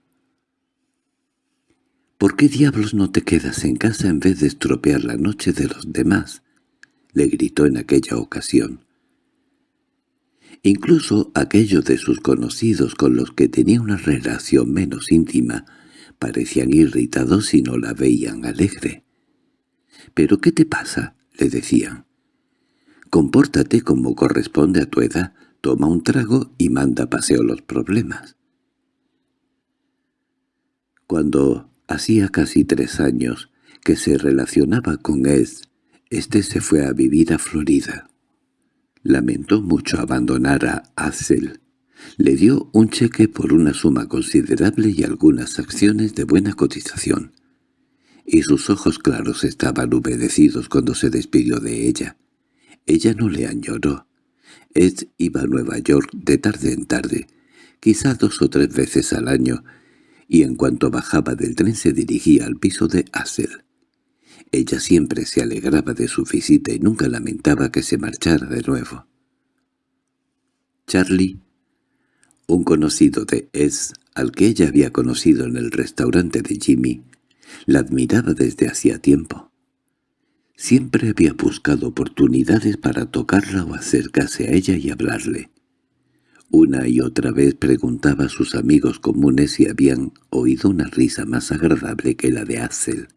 —¿Por qué diablos no te quedas en casa en vez de estropear la noche de los demás? —le gritó en aquella ocasión. Incluso aquellos de sus conocidos con los que tenía una relación menos íntima parecían irritados y no la veían alegre. —¿Pero qué te pasa? —le decían. —Compórtate como corresponde a tu edad, toma un trago y manda paseo los problemas. Cuando hacía casi tres años que se relacionaba con Ed, este se fue a vivir a Florida. Lamentó mucho abandonar a Hazel. Le dio un cheque por una suma considerable y algunas acciones de buena cotización y sus ojos claros estaban humedecidos cuando se despidió de ella. Ella no le añoró. Ed iba a Nueva York de tarde en tarde, quizá dos o tres veces al año, y en cuanto bajaba del tren se dirigía al piso de Hassel. Ella siempre se alegraba de su visita y nunca lamentaba que se marchara de nuevo. Charlie, un conocido de Ed, al que ella había conocido en el restaurante de Jimmy, la admiraba desde hacía tiempo. Siempre había buscado oportunidades para tocarla o acercarse a ella y hablarle. Una y otra vez preguntaba a sus amigos comunes si habían oído una risa más agradable que la de Axel.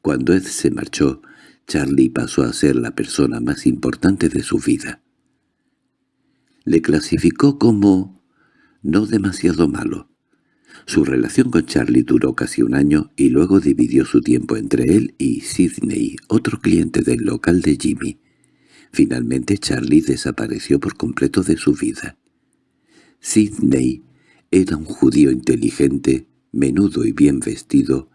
Cuando Ed se marchó, Charlie pasó a ser la persona más importante de su vida. Le clasificó como no demasiado malo, su relación con Charlie duró casi un año y luego dividió su tiempo entre él y Sidney, otro cliente del local de Jimmy. Finalmente Charlie desapareció por completo de su vida. Sidney era un judío inteligente, menudo y bien vestido,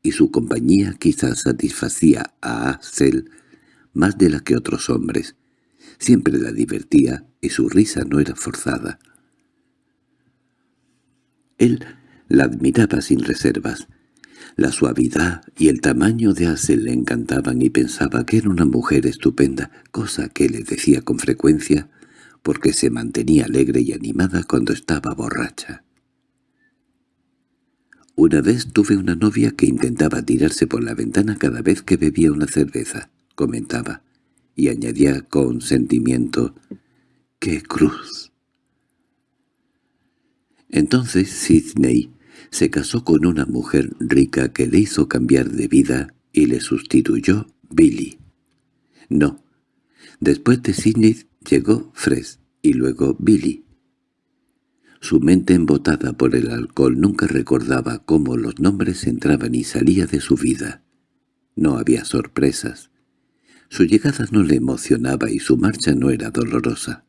y su compañía quizás satisfacía a Axel más de la que otros hombres. Siempre la divertía y su risa no era forzada. Él la admiraba sin reservas. La suavidad y el tamaño de Hazel le encantaban y pensaba que era una mujer estupenda, cosa que le decía con frecuencia, porque se mantenía alegre y animada cuando estaba borracha. Una vez tuve una novia que intentaba tirarse por la ventana cada vez que bebía una cerveza, comentaba, y añadía con sentimiento, ¡qué cruz! Entonces Sidney se casó con una mujer rica que le hizo cambiar de vida y le sustituyó Billy. No. Después de Sidney llegó Fred y luego Billy. Su mente embotada por el alcohol nunca recordaba cómo los nombres entraban y salían de su vida. No había sorpresas. Su llegada no le emocionaba y su marcha no era dolorosa.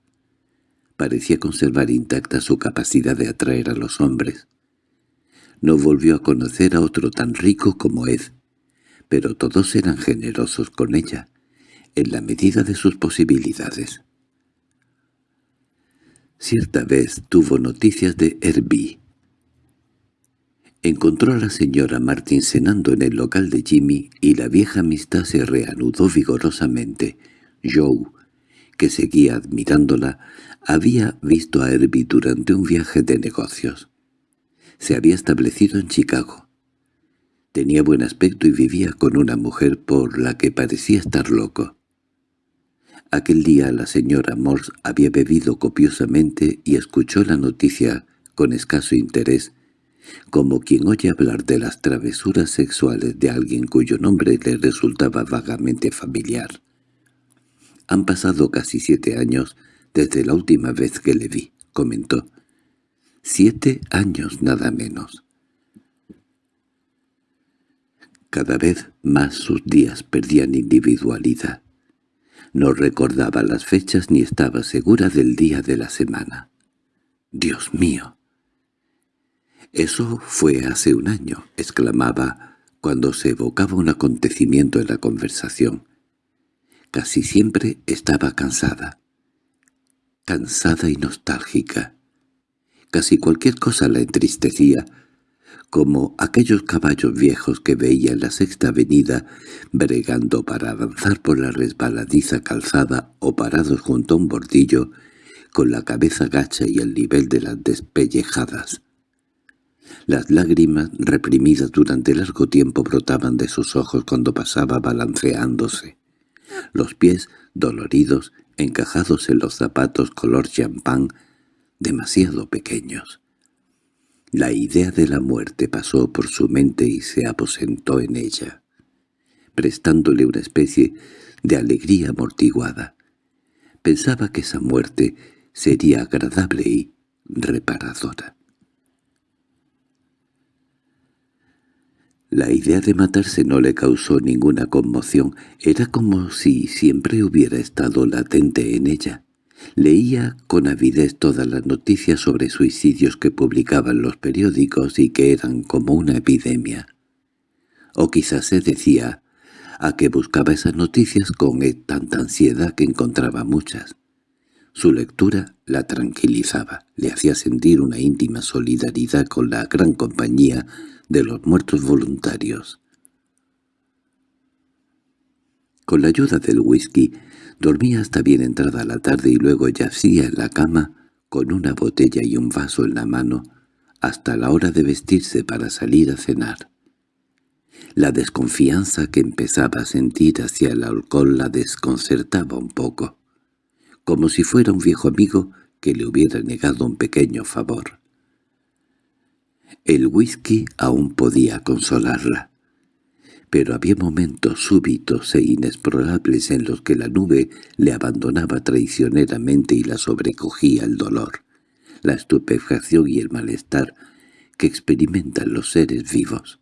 Parecía conservar intacta su capacidad de atraer a los hombres. No volvió a conocer a otro tan rico como Ed, pero todos eran generosos con ella, en la medida de sus posibilidades. Cierta vez tuvo noticias de Herbie. Encontró a la señora Martin cenando en el local de Jimmy y la vieja amistad se reanudó vigorosamente. Joe, que seguía admirándola, había visto a Herbie durante un viaje de negocios se había establecido en Chicago. Tenía buen aspecto y vivía con una mujer por la que parecía estar loco. Aquel día la señora Morse había bebido copiosamente y escuchó la noticia con escaso interés, como quien oye hablar de las travesuras sexuales de alguien cuyo nombre le resultaba vagamente familiar. Han pasado casi siete años desde la última vez que le vi, comentó. Siete años nada menos. Cada vez más sus días perdían individualidad. No recordaba las fechas ni estaba segura del día de la semana. ¡Dios mío! Eso fue hace un año, exclamaba cuando se evocaba un acontecimiento en la conversación. Casi siempre estaba cansada. Cansada y nostálgica. Casi cualquier cosa la entristecía, como aquellos caballos viejos que veía en la sexta avenida bregando para avanzar por la resbaladiza calzada o parados junto a un bordillo con la cabeza gacha y el nivel de las despellejadas. Las lágrimas, reprimidas durante largo tiempo, brotaban de sus ojos cuando pasaba balanceándose. Los pies, doloridos, encajados en los zapatos color champán, demasiado pequeños. La idea de la muerte pasó por su mente y se aposentó en ella, prestándole una especie de alegría amortiguada. Pensaba que esa muerte sería agradable y reparadora. La idea de matarse no le causó ninguna conmoción, era como si siempre hubiera estado latente en ella. Leía con avidez todas las noticias sobre suicidios que publicaban los periódicos y que eran como una epidemia. O quizás se decía a que buscaba esas noticias con tanta ansiedad que encontraba muchas. Su lectura la tranquilizaba, le hacía sentir una íntima solidaridad con la gran compañía de los muertos voluntarios. Con la ayuda del whisky, dormía hasta bien entrada la tarde y luego yacía en la cama con una botella y un vaso en la mano hasta la hora de vestirse para salir a cenar. La desconfianza que empezaba a sentir hacia el alcohol la desconcertaba un poco, como si fuera un viejo amigo que le hubiera negado un pequeño favor. El whisky aún podía consolarla pero había momentos súbitos e inexplorables en los que la nube le abandonaba traicioneramente y la sobrecogía el dolor, la estupefacción y el malestar que experimentan los seres vivos.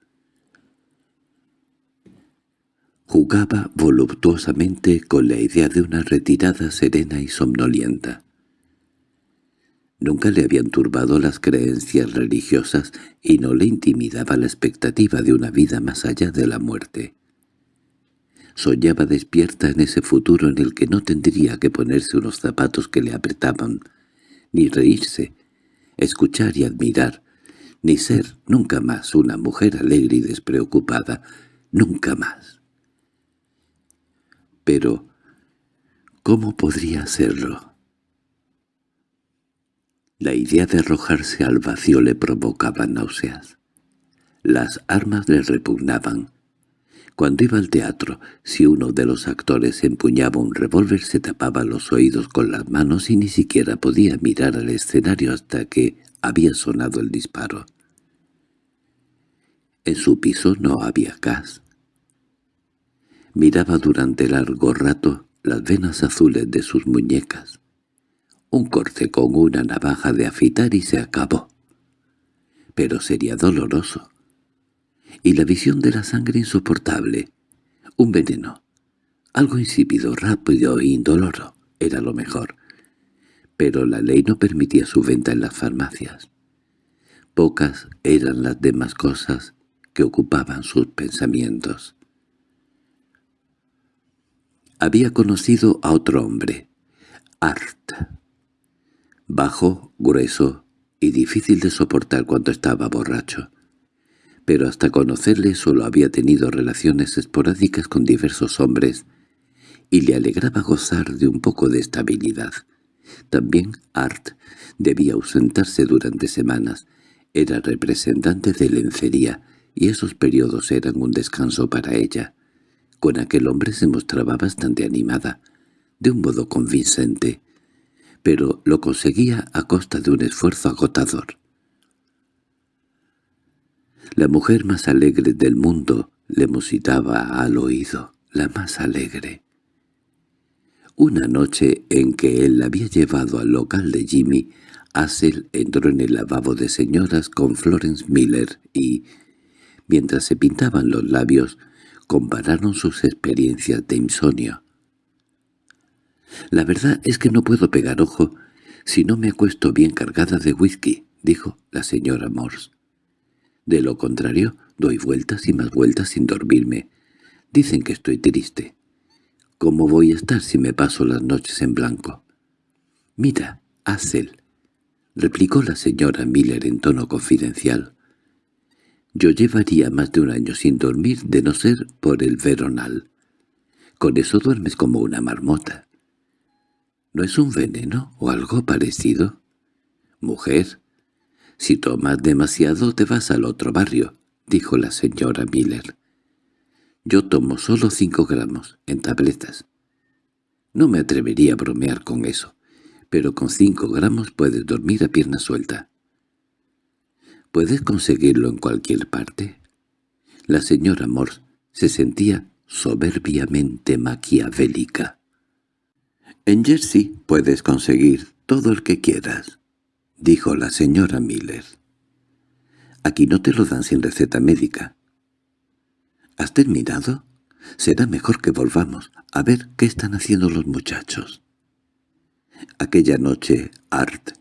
Jugaba voluptuosamente con la idea de una retirada serena y somnolienta. Nunca le habían turbado las creencias religiosas y no le intimidaba la expectativa de una vida más allá de la muerte. Soñaba despierta en ese futuro en el que no tendría que ponerse unos zapatos que le apretaban, ni reírse, escuchar y admirar, ni ser nunca más una mujer alegre y despreocupada, nunca más. Pero, ¿cómo podría hacerlo? La idea de arrojarse al vacío le provocaba náuseas. Las armas le repugnaban. Cuando iba al teatro, si uno de los actores empuñaba un revólver se tapaba los oídos con las manos y ni siquiera podía mirar al escenario hasta que había sonado el disparo. En su piso no había gas. Miraba durante largo rato las venas azules de sus muñecas un corte con una navaja de afitar y se acabó. Pero sería doloroso. Y la visión de la sangre insoportable. Un veneno. Algo insípido, rápido e indoloro. Era lo mejor. Pero la ley no permitía su venta en las farmacias. Pocas eran las demás cosas que ocupaban sus pensamientos. Había conocido a otro hombre, Art, bajo, grueso y difícil de soportar cuando estaba borracho. Pero hasta conocerle solo había tenido relaciones esporádicas con diversos hombres y le alegraba gozar de un poco de estabilidad. También Art debía ausentarse durante semanas. Era representante de lencería y esos periodos eran un descanso para ella. Con aquel hombre se mostraba bastante animada, de un modo convincente, pero lo conseguía a costa de un esfuerzo agotador. La mujer más alegre del mundo le musitaba al oído, la más alegre. Una noche en que él la había llevado al local de Jimmy, Hassel entró en el lavabo de señoras con Florence Miller y, mientras se pintaban los labios, compararon sus experiencias de insomnio. «La verdad es que no puedo pegar ojo si no me acuesto bien cargada de whisky», dijo la señora Morse. «De lo contrario, doy vueltas y más vueltas sin dormirme. Dicen que estoy triste. ¿Cómo voy a estar si me paso las noches en blanco?» «Mira, Hazel», replicó la señora Miller en tono confidencial. «Yo llevaría más de un año sin dormir de no ser por el veronal. Con eso duermes como una marmota. ¿No es un veneno o algo parecido? Mujer, si tomas demasiado te vas al otro barrio, dijo la señora Miller. Yo tomo solo cinco gramos, en tabletas. No me atrevería a bromear con eso, pero con cinco gramos puedes dormir a pierna suelta. ¿Puedes conseguirlo en cualquier parte? La señora Morse se sentía soberbiamente maquiavélica. «En Jersey puedes conseguir todo el que quieras», dijo la señora Miller. «Aquí no te lo dan sin receta médica». «¿Has terminado? Será mejor que volvamos a ver qué están haciendo los muchachos». Aquella noche Art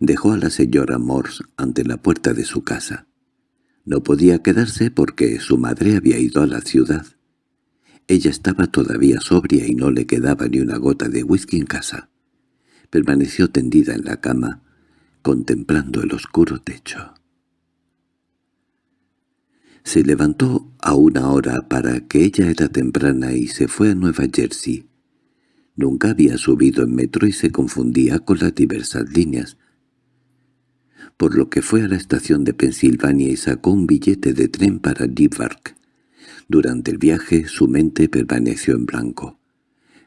dejó a la señora Morse ante la puerta de su casa. No podía quedarse porque su madre había ido a la ciudad. Ella estaba todavía sobria y no le quedaba ni una gota de whisky en casa. Permaneció tendida en la cama, contemplando el oscuro techo. Se levantó a una hora para que ella era temprana y se fue a Nueva Jersey. Nunca había subido en metro y se confundía con las diversas líneas, por lo que fue a la estación de Pensilvania y sacó un billete de tren para Newark. Durante el viaje su mente permaneció en blanco.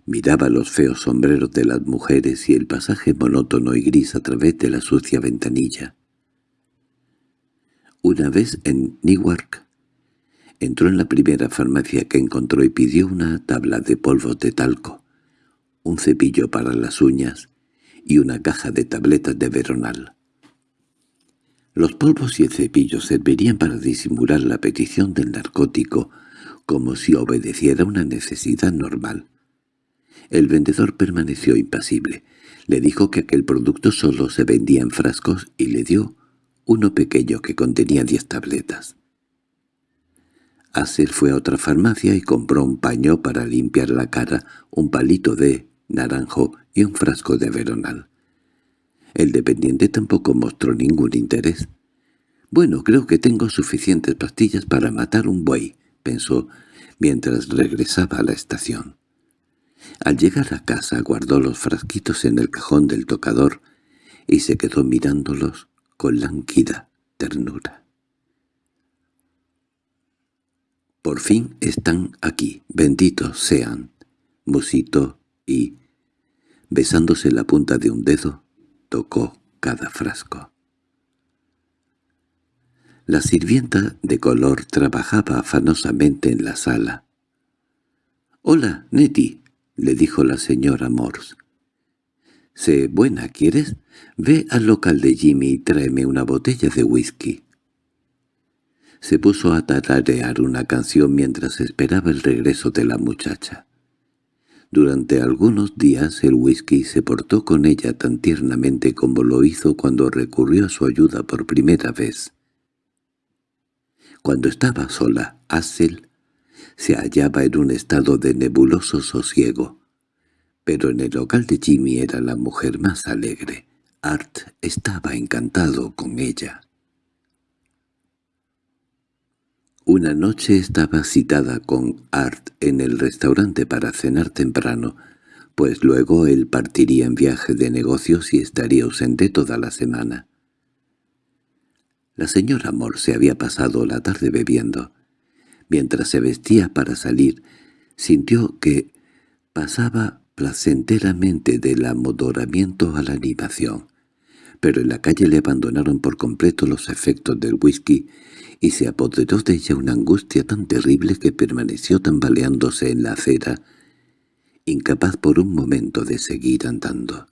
Miraba los feos sombreros de las mujeres y el pasaje monótono y gris a través de la sucia ventanilla. Una vez en Newark, entró en la primera farmacia que encontró y pidió una tabla de polvos de talco, un cepillo para las uñas y una caja de tabletas de veronal. Los polvos y el cepillo servirían para disimular la petición del narcótico como si obedeciera una necesidad normal. El vendedor permaneció impasible. Le dijo que aquel producto solo se vendía en frascos y le dio uno pequeño que contenía diez tabletas. Acer fue a otra farmacia y compró un paño para limpiar la cara, un palito de naranjo y un frasco de veronal. El dependiente tampoco mostró ningún interés. «Bueno, creo que tengo suficientes pastillas para matar un buey», pensó mientras regresaba a la estación. Al llegar a casa guardó los frasquitos en el cajón del tocador y se quedó mirándolos con lánguida ternura. Por fin están aquí, benditos sean, musitó y, besándose la punta de un dedo, tocó cada frasco. La sirvienta de color trabajaba afanosamente en la sala. «Hola, Nettie», le dijo la señora Morse. «Sé buena, ¿quieres? Ve al local de Jimmy y tráeme una botella de whisky». Se puso a tararear una canción mientras esperaba el regreso de la muchacha. Durante algunos días el whisky se portó con ella tan tiernamente como lo hizo cuando recurrió a su ayuda por primera vez. Cuando estaba sola, Hassel se hallaba en un estado de nebuloso sosiego. Pero en el local de Jimmy era la mujer más alegre. Art estaba encantado con ella. Una noche estaba citada con Art en el restaurante para cenar temprano, pues luego él partiría en viaje de negocios y estaría ausente toda la semana. La señora se había pasado la tarde bebiendo. Mientras se vestía para salir, sintió que pasaba placenteramente del amodoramiento a la animación. Pero en la calle le abandonaron por completo los efectos del whisky y se apoderó de ella una angustia tan terrible que permaneció tambaleándose en la acera, incapaz por un momento de seguir andando.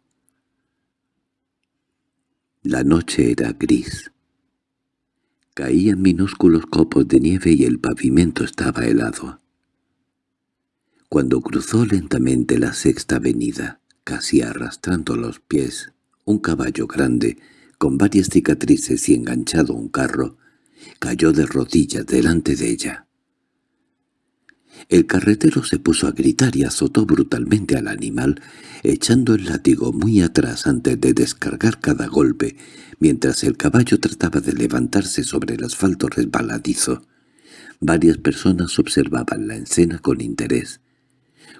La noche era gris. Caían minúsculos copos de nieve y el pavimento estaba helado. Cuando cruzó lentamente la sexta avenida, casi arrastrando los pies, un caballo grande, con varias cicatrices y enganchado a un carro, cayó de rodillas delante de ella. El carretero se puso a gritar y azotó brutalmente al animal, echando el látigo muy atrás antes de descargar cada golpe, mientras el caballo trataba de levantarse sobre el asfalto resbaladizo. Varias personas observaban la escena con interés.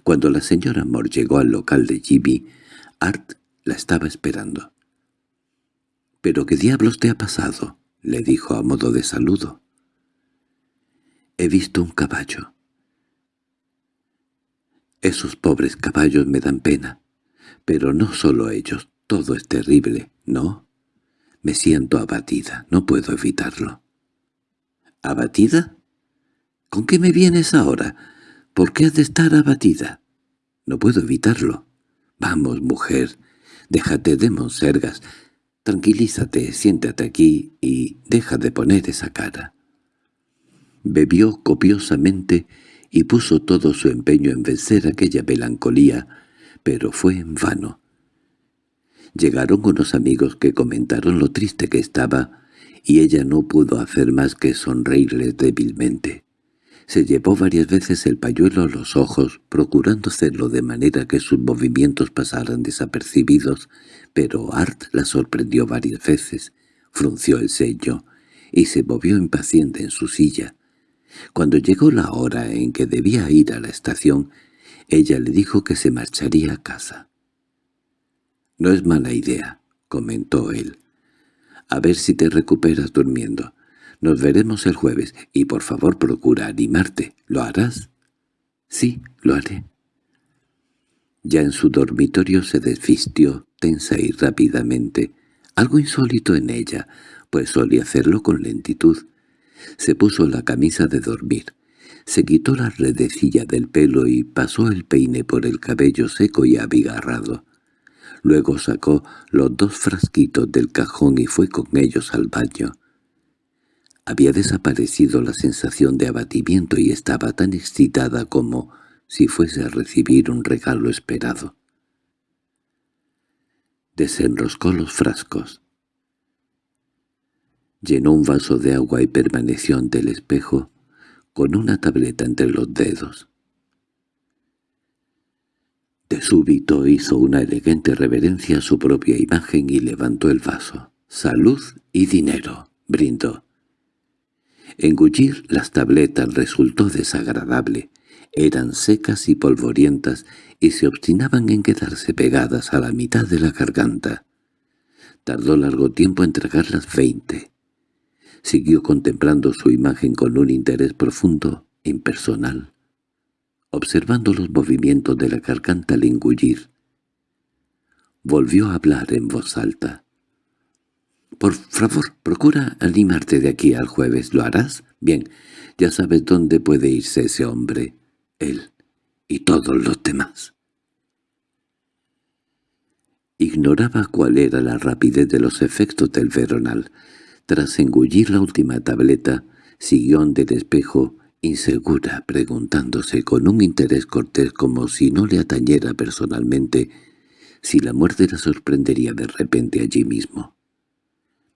Cuando la señora Moore llegó al local de Jimmy, Art la estaba esperando. —¿Pero qué diablos te ha pasado? —le dijo a modo de saludo. —He visto un caballo. Esos pobres caballos me dan pena. Pero no solo ellos, todo es terrible, ¿no? Me siento abatida, no puedo evitarlo. ¿Abatida? ¿Con qué me vienes ahora? ¿Por qué has de estar abatida? No puedo evitarlo. Vamos, mujer, déjate de monsergas. Tranquilízate, siéntate aquí y deja de poner esa cara. Bebió copiosamente y puso todo su empeño en vencer aquella melancolía, pero fue en vano. Llegaron unos amigos que comentaron lo triste que estaba, y ella no pudo hacer más que sonreírles débilmente. Se llevó varias veces el pañuelo a los ojos, procurando hacerlo de manera que sus movimientos pasaran desapercibidos, pero Art la sorprendió varias veces, frunció el sello y se movió impaciente en su silla. Cuando llegó la hora en que debía ir a la estación, ella le dijo que se marcharía a casa. «No es mala idea», comentó él. «A ver si te recuperas durmiendo. Nos veremos el jueves, y por favor procura animarte. ¿Lo harás?» «Sí, lo haré». Ya en su dormitorio se desvistió, tensa y rápidamente, algo insólito en ella, pues solía hacerlo con lentitud. Se puso la camisa de dormir. Se quitó la redecilla del pelo y pasó el peine por el cabello seco y abigarrado. Luego sacó los dos frasquitos del cajón y fue con ellos al baño. Había desaparecido la sensación de abatimiento y estaba tan excitada como si fuese a recibir un regalo esperado. Desenroscó los frascos. Llenó un vaso de agua y permaneció ante el espejo, con una tableta entre los dedos. De súbito hizo una elegante reverencia a su propia imagen y levantó el vaso. «Salud y dinero», brindó. Engullir las tabletas resultó desagradable. Eran secas y polvorientas y se obstinaban en quedarse pegadas a la mitad de la garganta. Tardó largo tiempo en tragarlas veinte. Siguió contemplando su imagen con un interés profundo, impersonal, observando los movimientos de la garganta al. Volvió a hablar en voz alta. «Por favor, procura animarte de aquí al jueves. ¿Lo harás? Bien, ya sabes dónde puede irse ese hombre, él y todos los demás». Ignoraba cuál era la rapidez de los efectos del veronal. Tras engullir la última tableta, siguió ante el espejo, insegura, preguntándose con un interés cortés como si no le atañera personalmente si la muerte la sorprendería de repente allí mismo.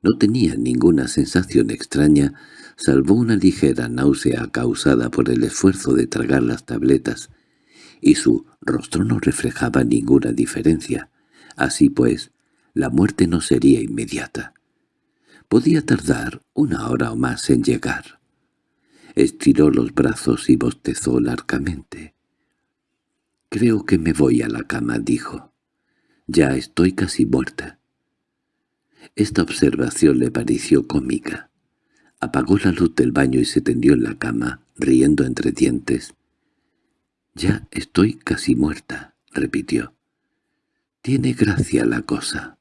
No tenía ninguna sensación extraña, salvo una ligera náusea causada por el esfuerzo de tragar las tabletas, y su rostro no reflejaba ninguna diferencia. Así pues, la muerte no sería inmediata. Podía tardar una hora o más en llegar. Estiró los brazos y bostezó largamente. «Creo que me voy a la cama», dijo. «Ya estoy casi muerta». Esta observación le pareció cómica. Apagó la luz del baño y se tendió en la cama, riendo entre dientes. «Ya estoy casi muerta», repitió. «Tiene gracia la cosa».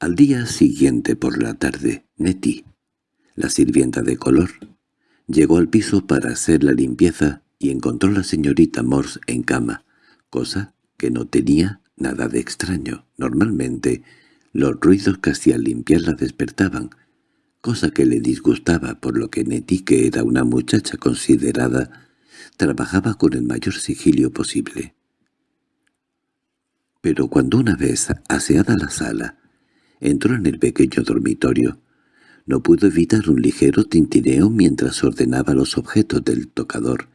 Al día siguiente por la tarde, Nettie, la sirvienta de color, Llegó al piso para hacer la limpieza y encontró a la señorita Morse en cama, cosa que no tenía nada de extraño. Normalmente, los ruidos hacía al limpiar la despertaban, cosa que le disgustaba por lo que Nettie, que era una muchacha considerada, trabajaba con el mayor sigilio posible. Pero cuando una vez aseada la sala, entró en el pequeño dormitorio, no pudo evitar un ligero tintineo mientras ordenaba los objetos del tocador.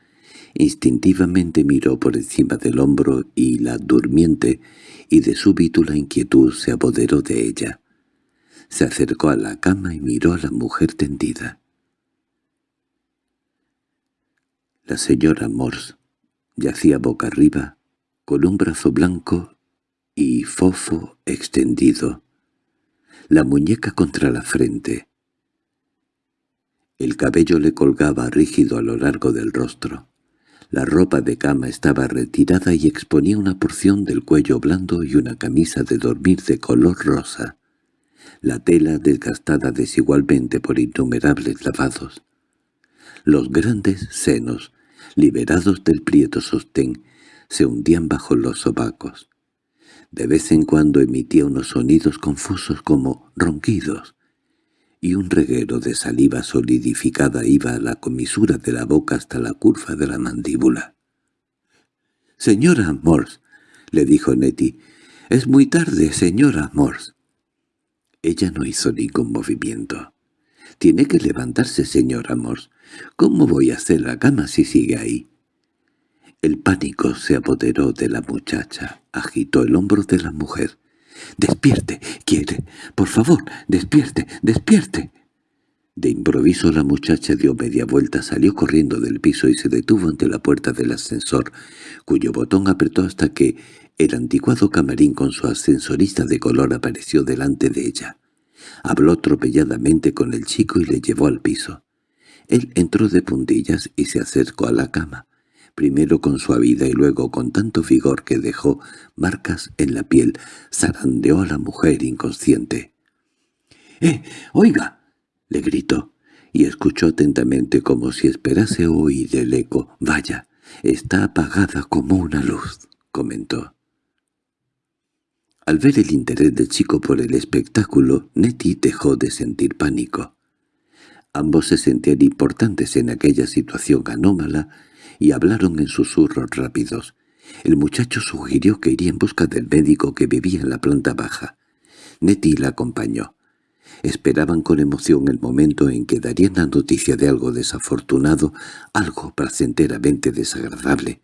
Instintivamente miró por encima del hombro y la durmiente, y de súbito la inquietud se apoderó de ella. Se acercó a la cama y miró a la mujer tendida. La señora Morse yacía boca arriba, con un brazo blanco y fofo extendido, la muñeca contra la frente, el cabello le colgaba rígido a lo largo del rostro. La ropa de cama estaba retirada y exponía una porción del cuello blando y una camisa de dormir de color rosa. La tela desgastada desigualmente por innumerables lavados. Los grandes senos, liberados del prieto sostén, se hundían bajo los sobacos. De vez en cuando emitía unos sonidos confusos como ronquidos, y un reguero de saliva solidificada iba a la comisura de la boca hasta la curva de la mandíbula. «Señora Morse», le dijo Nettie, «es muy tarde, señora Morse». Ella no hizo ningún movimiento. «Tiene que levantarse, señora Morse. ¿Cómo voy a hacer la cama si sigue ahí?» El pánico se apoderó de la muchacha, agitó el hombro de la mujer. —¡Despierte! —Quiere. Por favor, despierte, despierte. De improviso la muchacha dio media vuelta, salió corriendo del piso y se detuvo ante la puerta del ascensor, cuyo botón apretó hasta que el anticuado camarín con su ascensorista de color apareció delante de ella. Habló atropelladamente con el chico y le llevó al piso. Él entró de puntillas y se acercó a la cama primero con suavidad y luego con tanto vigor que dejó marcas en la piel, zarandeó a la mujer inconsciente. —¡Eh, oiga! —le gritó, y escuchó atentamente como si esperase oír el eco. —Vaya, está apagada como una luz —comentó. Al ver el interés del chico por el espectáculo, Nettie dejó de sentir pánico. Ambos se sentían importantes en aquella situación anómala y hablaron en susurros rápidos. El muchacho sugirió que iría en busca del médico que vivía en la planta baja. Nettie la acompañó. Esperaban con emoción el momento en que darían la noticia de algo desafortunado, algo placenteramente desagradable.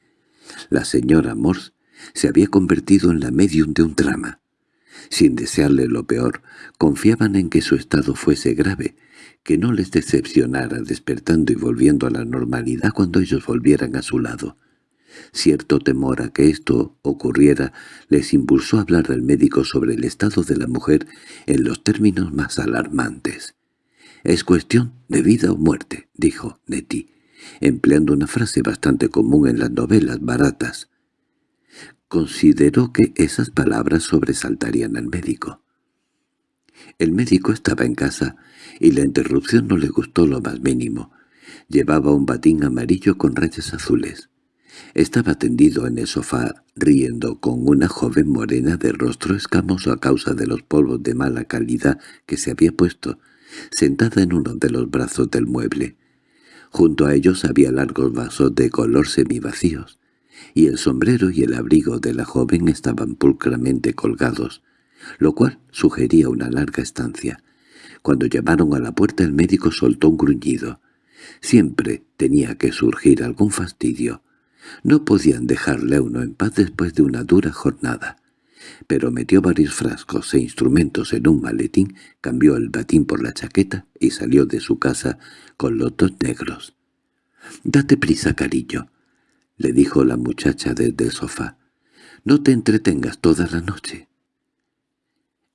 La señora Morse se había convertido en la medium de un drama. Sin desearle lo peor, confiaban en que su estado fuese grave, que no les decepcionara despertando y volviendo a la normalidad cuando ellos volvieran a su lado. Cierto temor a que esto ocurriera les impulsó a hablar al médico sobre el estado de la mujer en los términos más alarmantes. «Es cuestión de vida o muerte», dijo Nettie, empleando una frase bastante común en las novelas baratas. Consideró que esas palabras sobresaltarían al médico. El médico estaba en casa y la interrupción no le gustó lo más mínimo. Llevaba un batín amarillo con rayas azules. Estaba tendido en el sofá, riendo con una joven morena de rostro escamoso a causa de los polvos de mala calidad que se había puesto, sentada en uno de los brazos del mueble. Junto a ellos había largos vasos de color semivacíos, y el sombrero y el abrigo de la joven estaban pulcramente colgados, lo cual sugería una larga estancia. Cuando llamaron a la puerta el médico soltó un gruñido. Siempre tenía que surgir algún fastidio. No podían dejarle uno en paz después de una dura jornada. Pero metió varios frascos e instrumentos en un maletín, cambió el batín por la chaqueta y salió de su casa con los dos negros. «Date prisa, cariño», le dijo la muchacha desde el sofá. «No te entretengas toda la noche».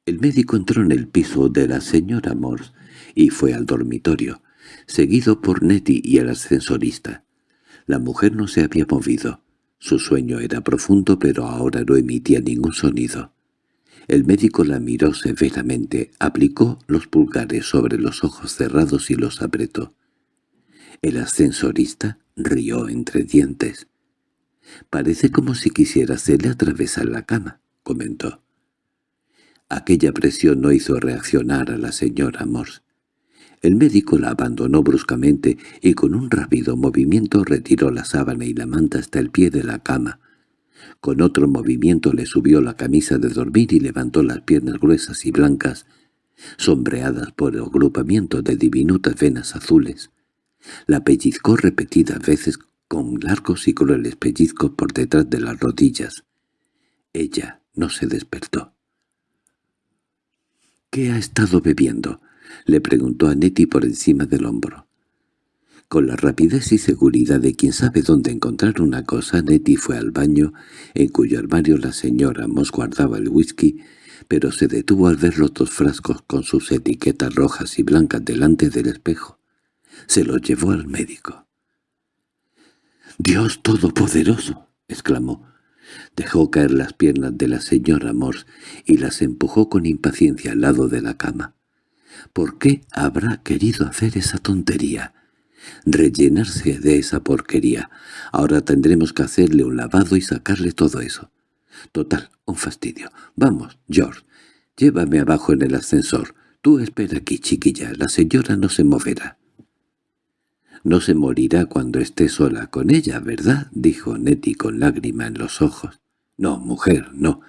El médico entró en el piso de la señora Morse y fue al dormitorio, seguido por Nettie y el ascensorista. La mujer no se había movido. Su sueño era profundo, pero ahora no emitía ningún sonido. El médico la miró severamente, aplicó los pulgares sobre los ojos cerrados y los apretó. El ascensorista rió entre dientes. «Parece como si quisiera hacerle atravesar la cama», comentó. Aquella presión no hizo reaccionar a la señora Morse. El médico la abandonó bruscamente y con un rápido movimiento retiró la sábana y la manta hasta el pie de la cama. Con otro movimiento le subió la camisa de dormir y levantó las piernas gruesas y blancas, sombreadas por el agrupamiento de diminutas venas azules. La pellizcó repetidas veces con largos y crueles pellizcos por detrás de las rodillas. Ella no se despertó. —¿Qué ha estado bebiendo? —le preguntó a Nettie por encima del hombro. Con la rapidez y seguridad de quien sabe dónde encontrar una cosa, Nettie fue al baño, en cuyo armario la señora Moss guardaba el whisky, pero se detuvo al ver los dos frascos con sus etiquetas rojas y blancas delante del espejo. Se los llevó al médico. —¡Dios Todopoderoso! —exclamó. Dejó caer las piernas de la señora Morse y las empujó con impaciencia al lado de la cama. ¿Por qué habrá querido hacer esa tontería? Rellenarse de esa porquería. Ahora tendremos que hacerle un lavado y sacarle todo eso. Total, un fastidio. Vamos, George, llévame abajo en el ascensor. Tú espera aquí, chiquilla, la señora no se moverá. No se morirá cuando esté sola con ella, ¿verdad? —dijo Nettie con lágrima en los ojos. —No, mujer, no.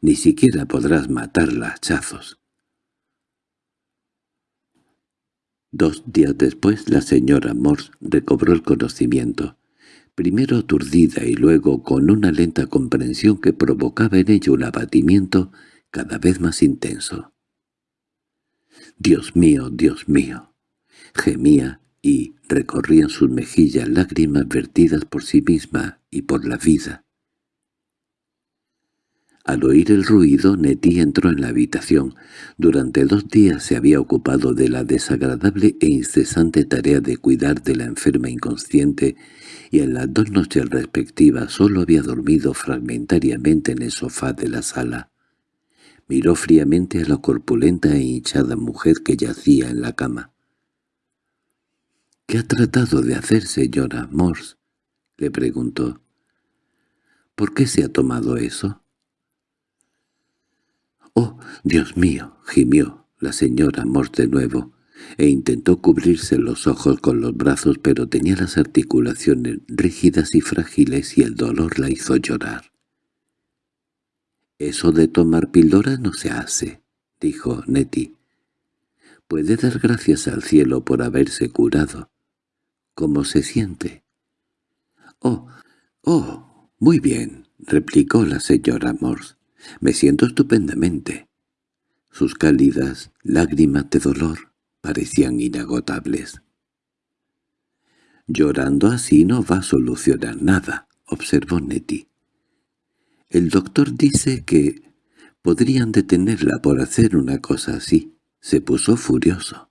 Ni siquiera podrás matarla a hachazos. Dos días después la señora Morse recobró el conocimiento, primero aturdida y luego con una lenta comprensión que provocaba en ella un abatimiento cada vez más intenso. «Dios mío, Dios mío», gemía y recorrían sus mejillas lágrimas vertidas por sí misma y por la vida. Al oír el ruido, Nettie entró en la habitación. Durante dos días se había ocupado de la desagradable e incesante tarea de cuidar de la enferma inconsciente y en las dos noches respectivas solo había dormido fragmentariamente en el sofá de la sala. Miró fríamente a la corpulenta e hinchada mujer que yacía en la cama. —¿Qué ha tratado de hacer, señora Morse? —le preguntó. —¿Por qué se ha tomado eso? —¡Oh, Dios mío! —gimió la señora Morse de nuevo, e intentó cubrirse los ojos con los brazos, pero tenía las articulaciones rígidas y frágiles y el dolor la hizo llorar. —Eso de tomar píldora no se hace —dijo Nettie. —Puede dar gracias al cielo por haberse curado. ¿Cómo se siente? —Oh, oh, muy bien —replicó la señora Morse—. Me siento estupendamente. Sus cálidas lágrimas de dolor parecían inagotables. —Llorando así no va a solucionar nada —observó Nettie. El doctor dice que podrían detenerla por hacer una cosa así. Se puso furioso.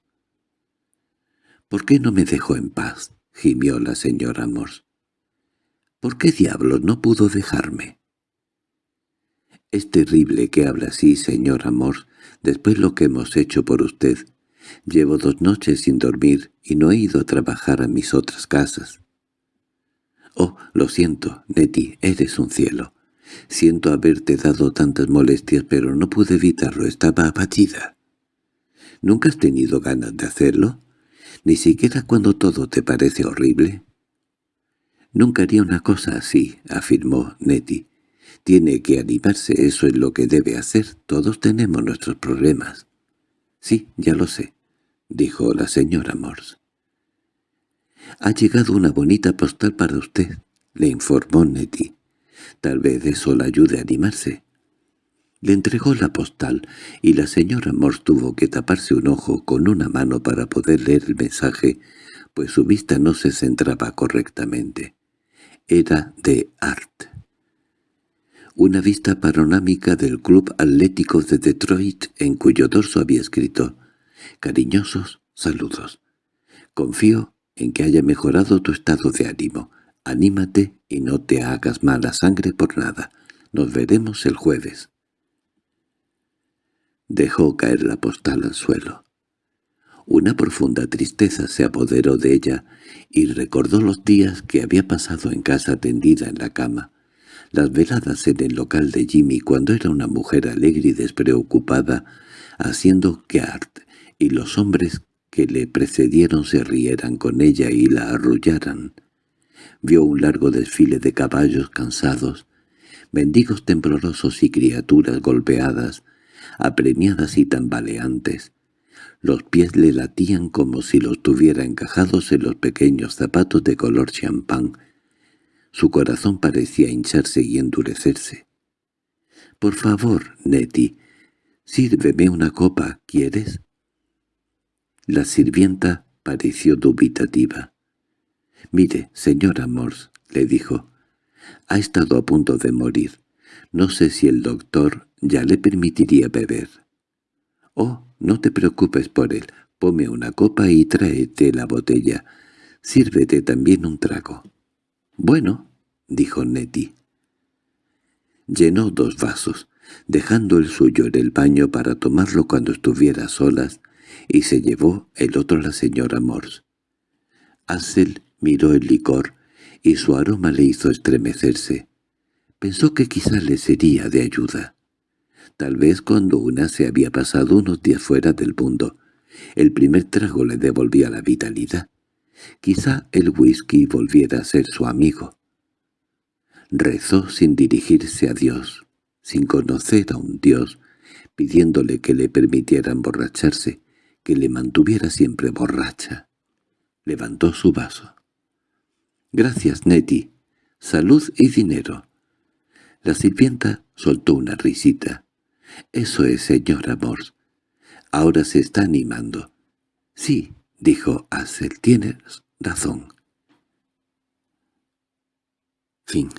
—¿Por qué no me dejó en paz? —gimió la señora Morse. —¿Por qué diablos no pudo dejarme? —Es terrible que habla así, señora Morse, después lo que hemos hecho por usted. Llevo dos noches sin dormir y no he ido a trabajar a mis otras casas. —Oh, lo siento, Nettie, eres un cielo. Siento haberte dado tantas molestias, pero no pude evitarlo, estaba abatida. —¿Nunca has tenido ganas de hacerlo? ni siquiera cuando todo te parece horrible. Nunca haría una cosa así, afirmó Nettie. Tiene que animarse, eso es lo que debe hacer. Todos tenemos nuestros problemas. Sí, ya lo sé, dijo la señora Morse. Ha llegado una bonita postal para usted, le informó Nettie. Tal vez eso la ayude a animarse. Le entregó la postal, y la señora Morse tuvo que taparse un ojo con una mano para poder leer el mensaje, pues su vista no se centraba correctamente. Era de Art. Una vista panorámica del Club Atlético de Detroit, en cuyo dorso había escrito «Cariñosos saludos. Confío en que haya mejorado tu estado de ánimo. Anímate y no te hagas mala sangre por nada. Nos veremos el jueves». Dejó caer la postal al suelo. Una profunda tristeza se apoderó de ella y recordó los días que había pasado en casa tendida en la cama, las veladas en el local de Jimmy cuando era una mujer alegre y despreocupada, haciendo que Art y los hombres que le precedieron se rieran con ella y la arrullaran. Vio un largo desfile de caballos cansados, mendigos temblorosos y criaturas golpeadas, apremiadas y tambaleantes. Los pies le latían como si los tuviera encajados en los pequeños zapatos de color champán. Su corazón parecía hincharse y endurecerse. —Por favor, Nettie, sírveme una copa, ¿quieres? La sirvienta pareció dubitativa. «Mire, señora Morse», le dijo, «ha estado a punto de morir. No sé si el doctor ya le permitiría beber». «Oh, no te preocupes por él. Pome una copa y tráete la botella. Sírvete también un trago». «Bueno», dijo Nettie. Llenó dos vasos, dejando el suyo en el baño para tomarlo cuando estuviera solas, y se llevó el otro a la señora Morse. Ansel miró el licor, y su aroma le hizo estremecerse. Pensó que quizá le sería de ayuda. Tal vez cuando una se había pasado unos días fuera del mundo, el primer trago le devolvía la vitalidad. Quizá el whisky volviera a ser su amigo. Rezó sin dirigirse a Dios, sin conocer a un Dios, pidiéndole que le permitiera emborracharse, que le mantuviera siempre borracha. Levantó su vaso. «Gracias, Nettie. Salud y dinero». La sirvienta soltó una risita. «Eso es, señor Amor. Ahora se está animando». «Sí», dijo Hassel, «tienes razón». Fin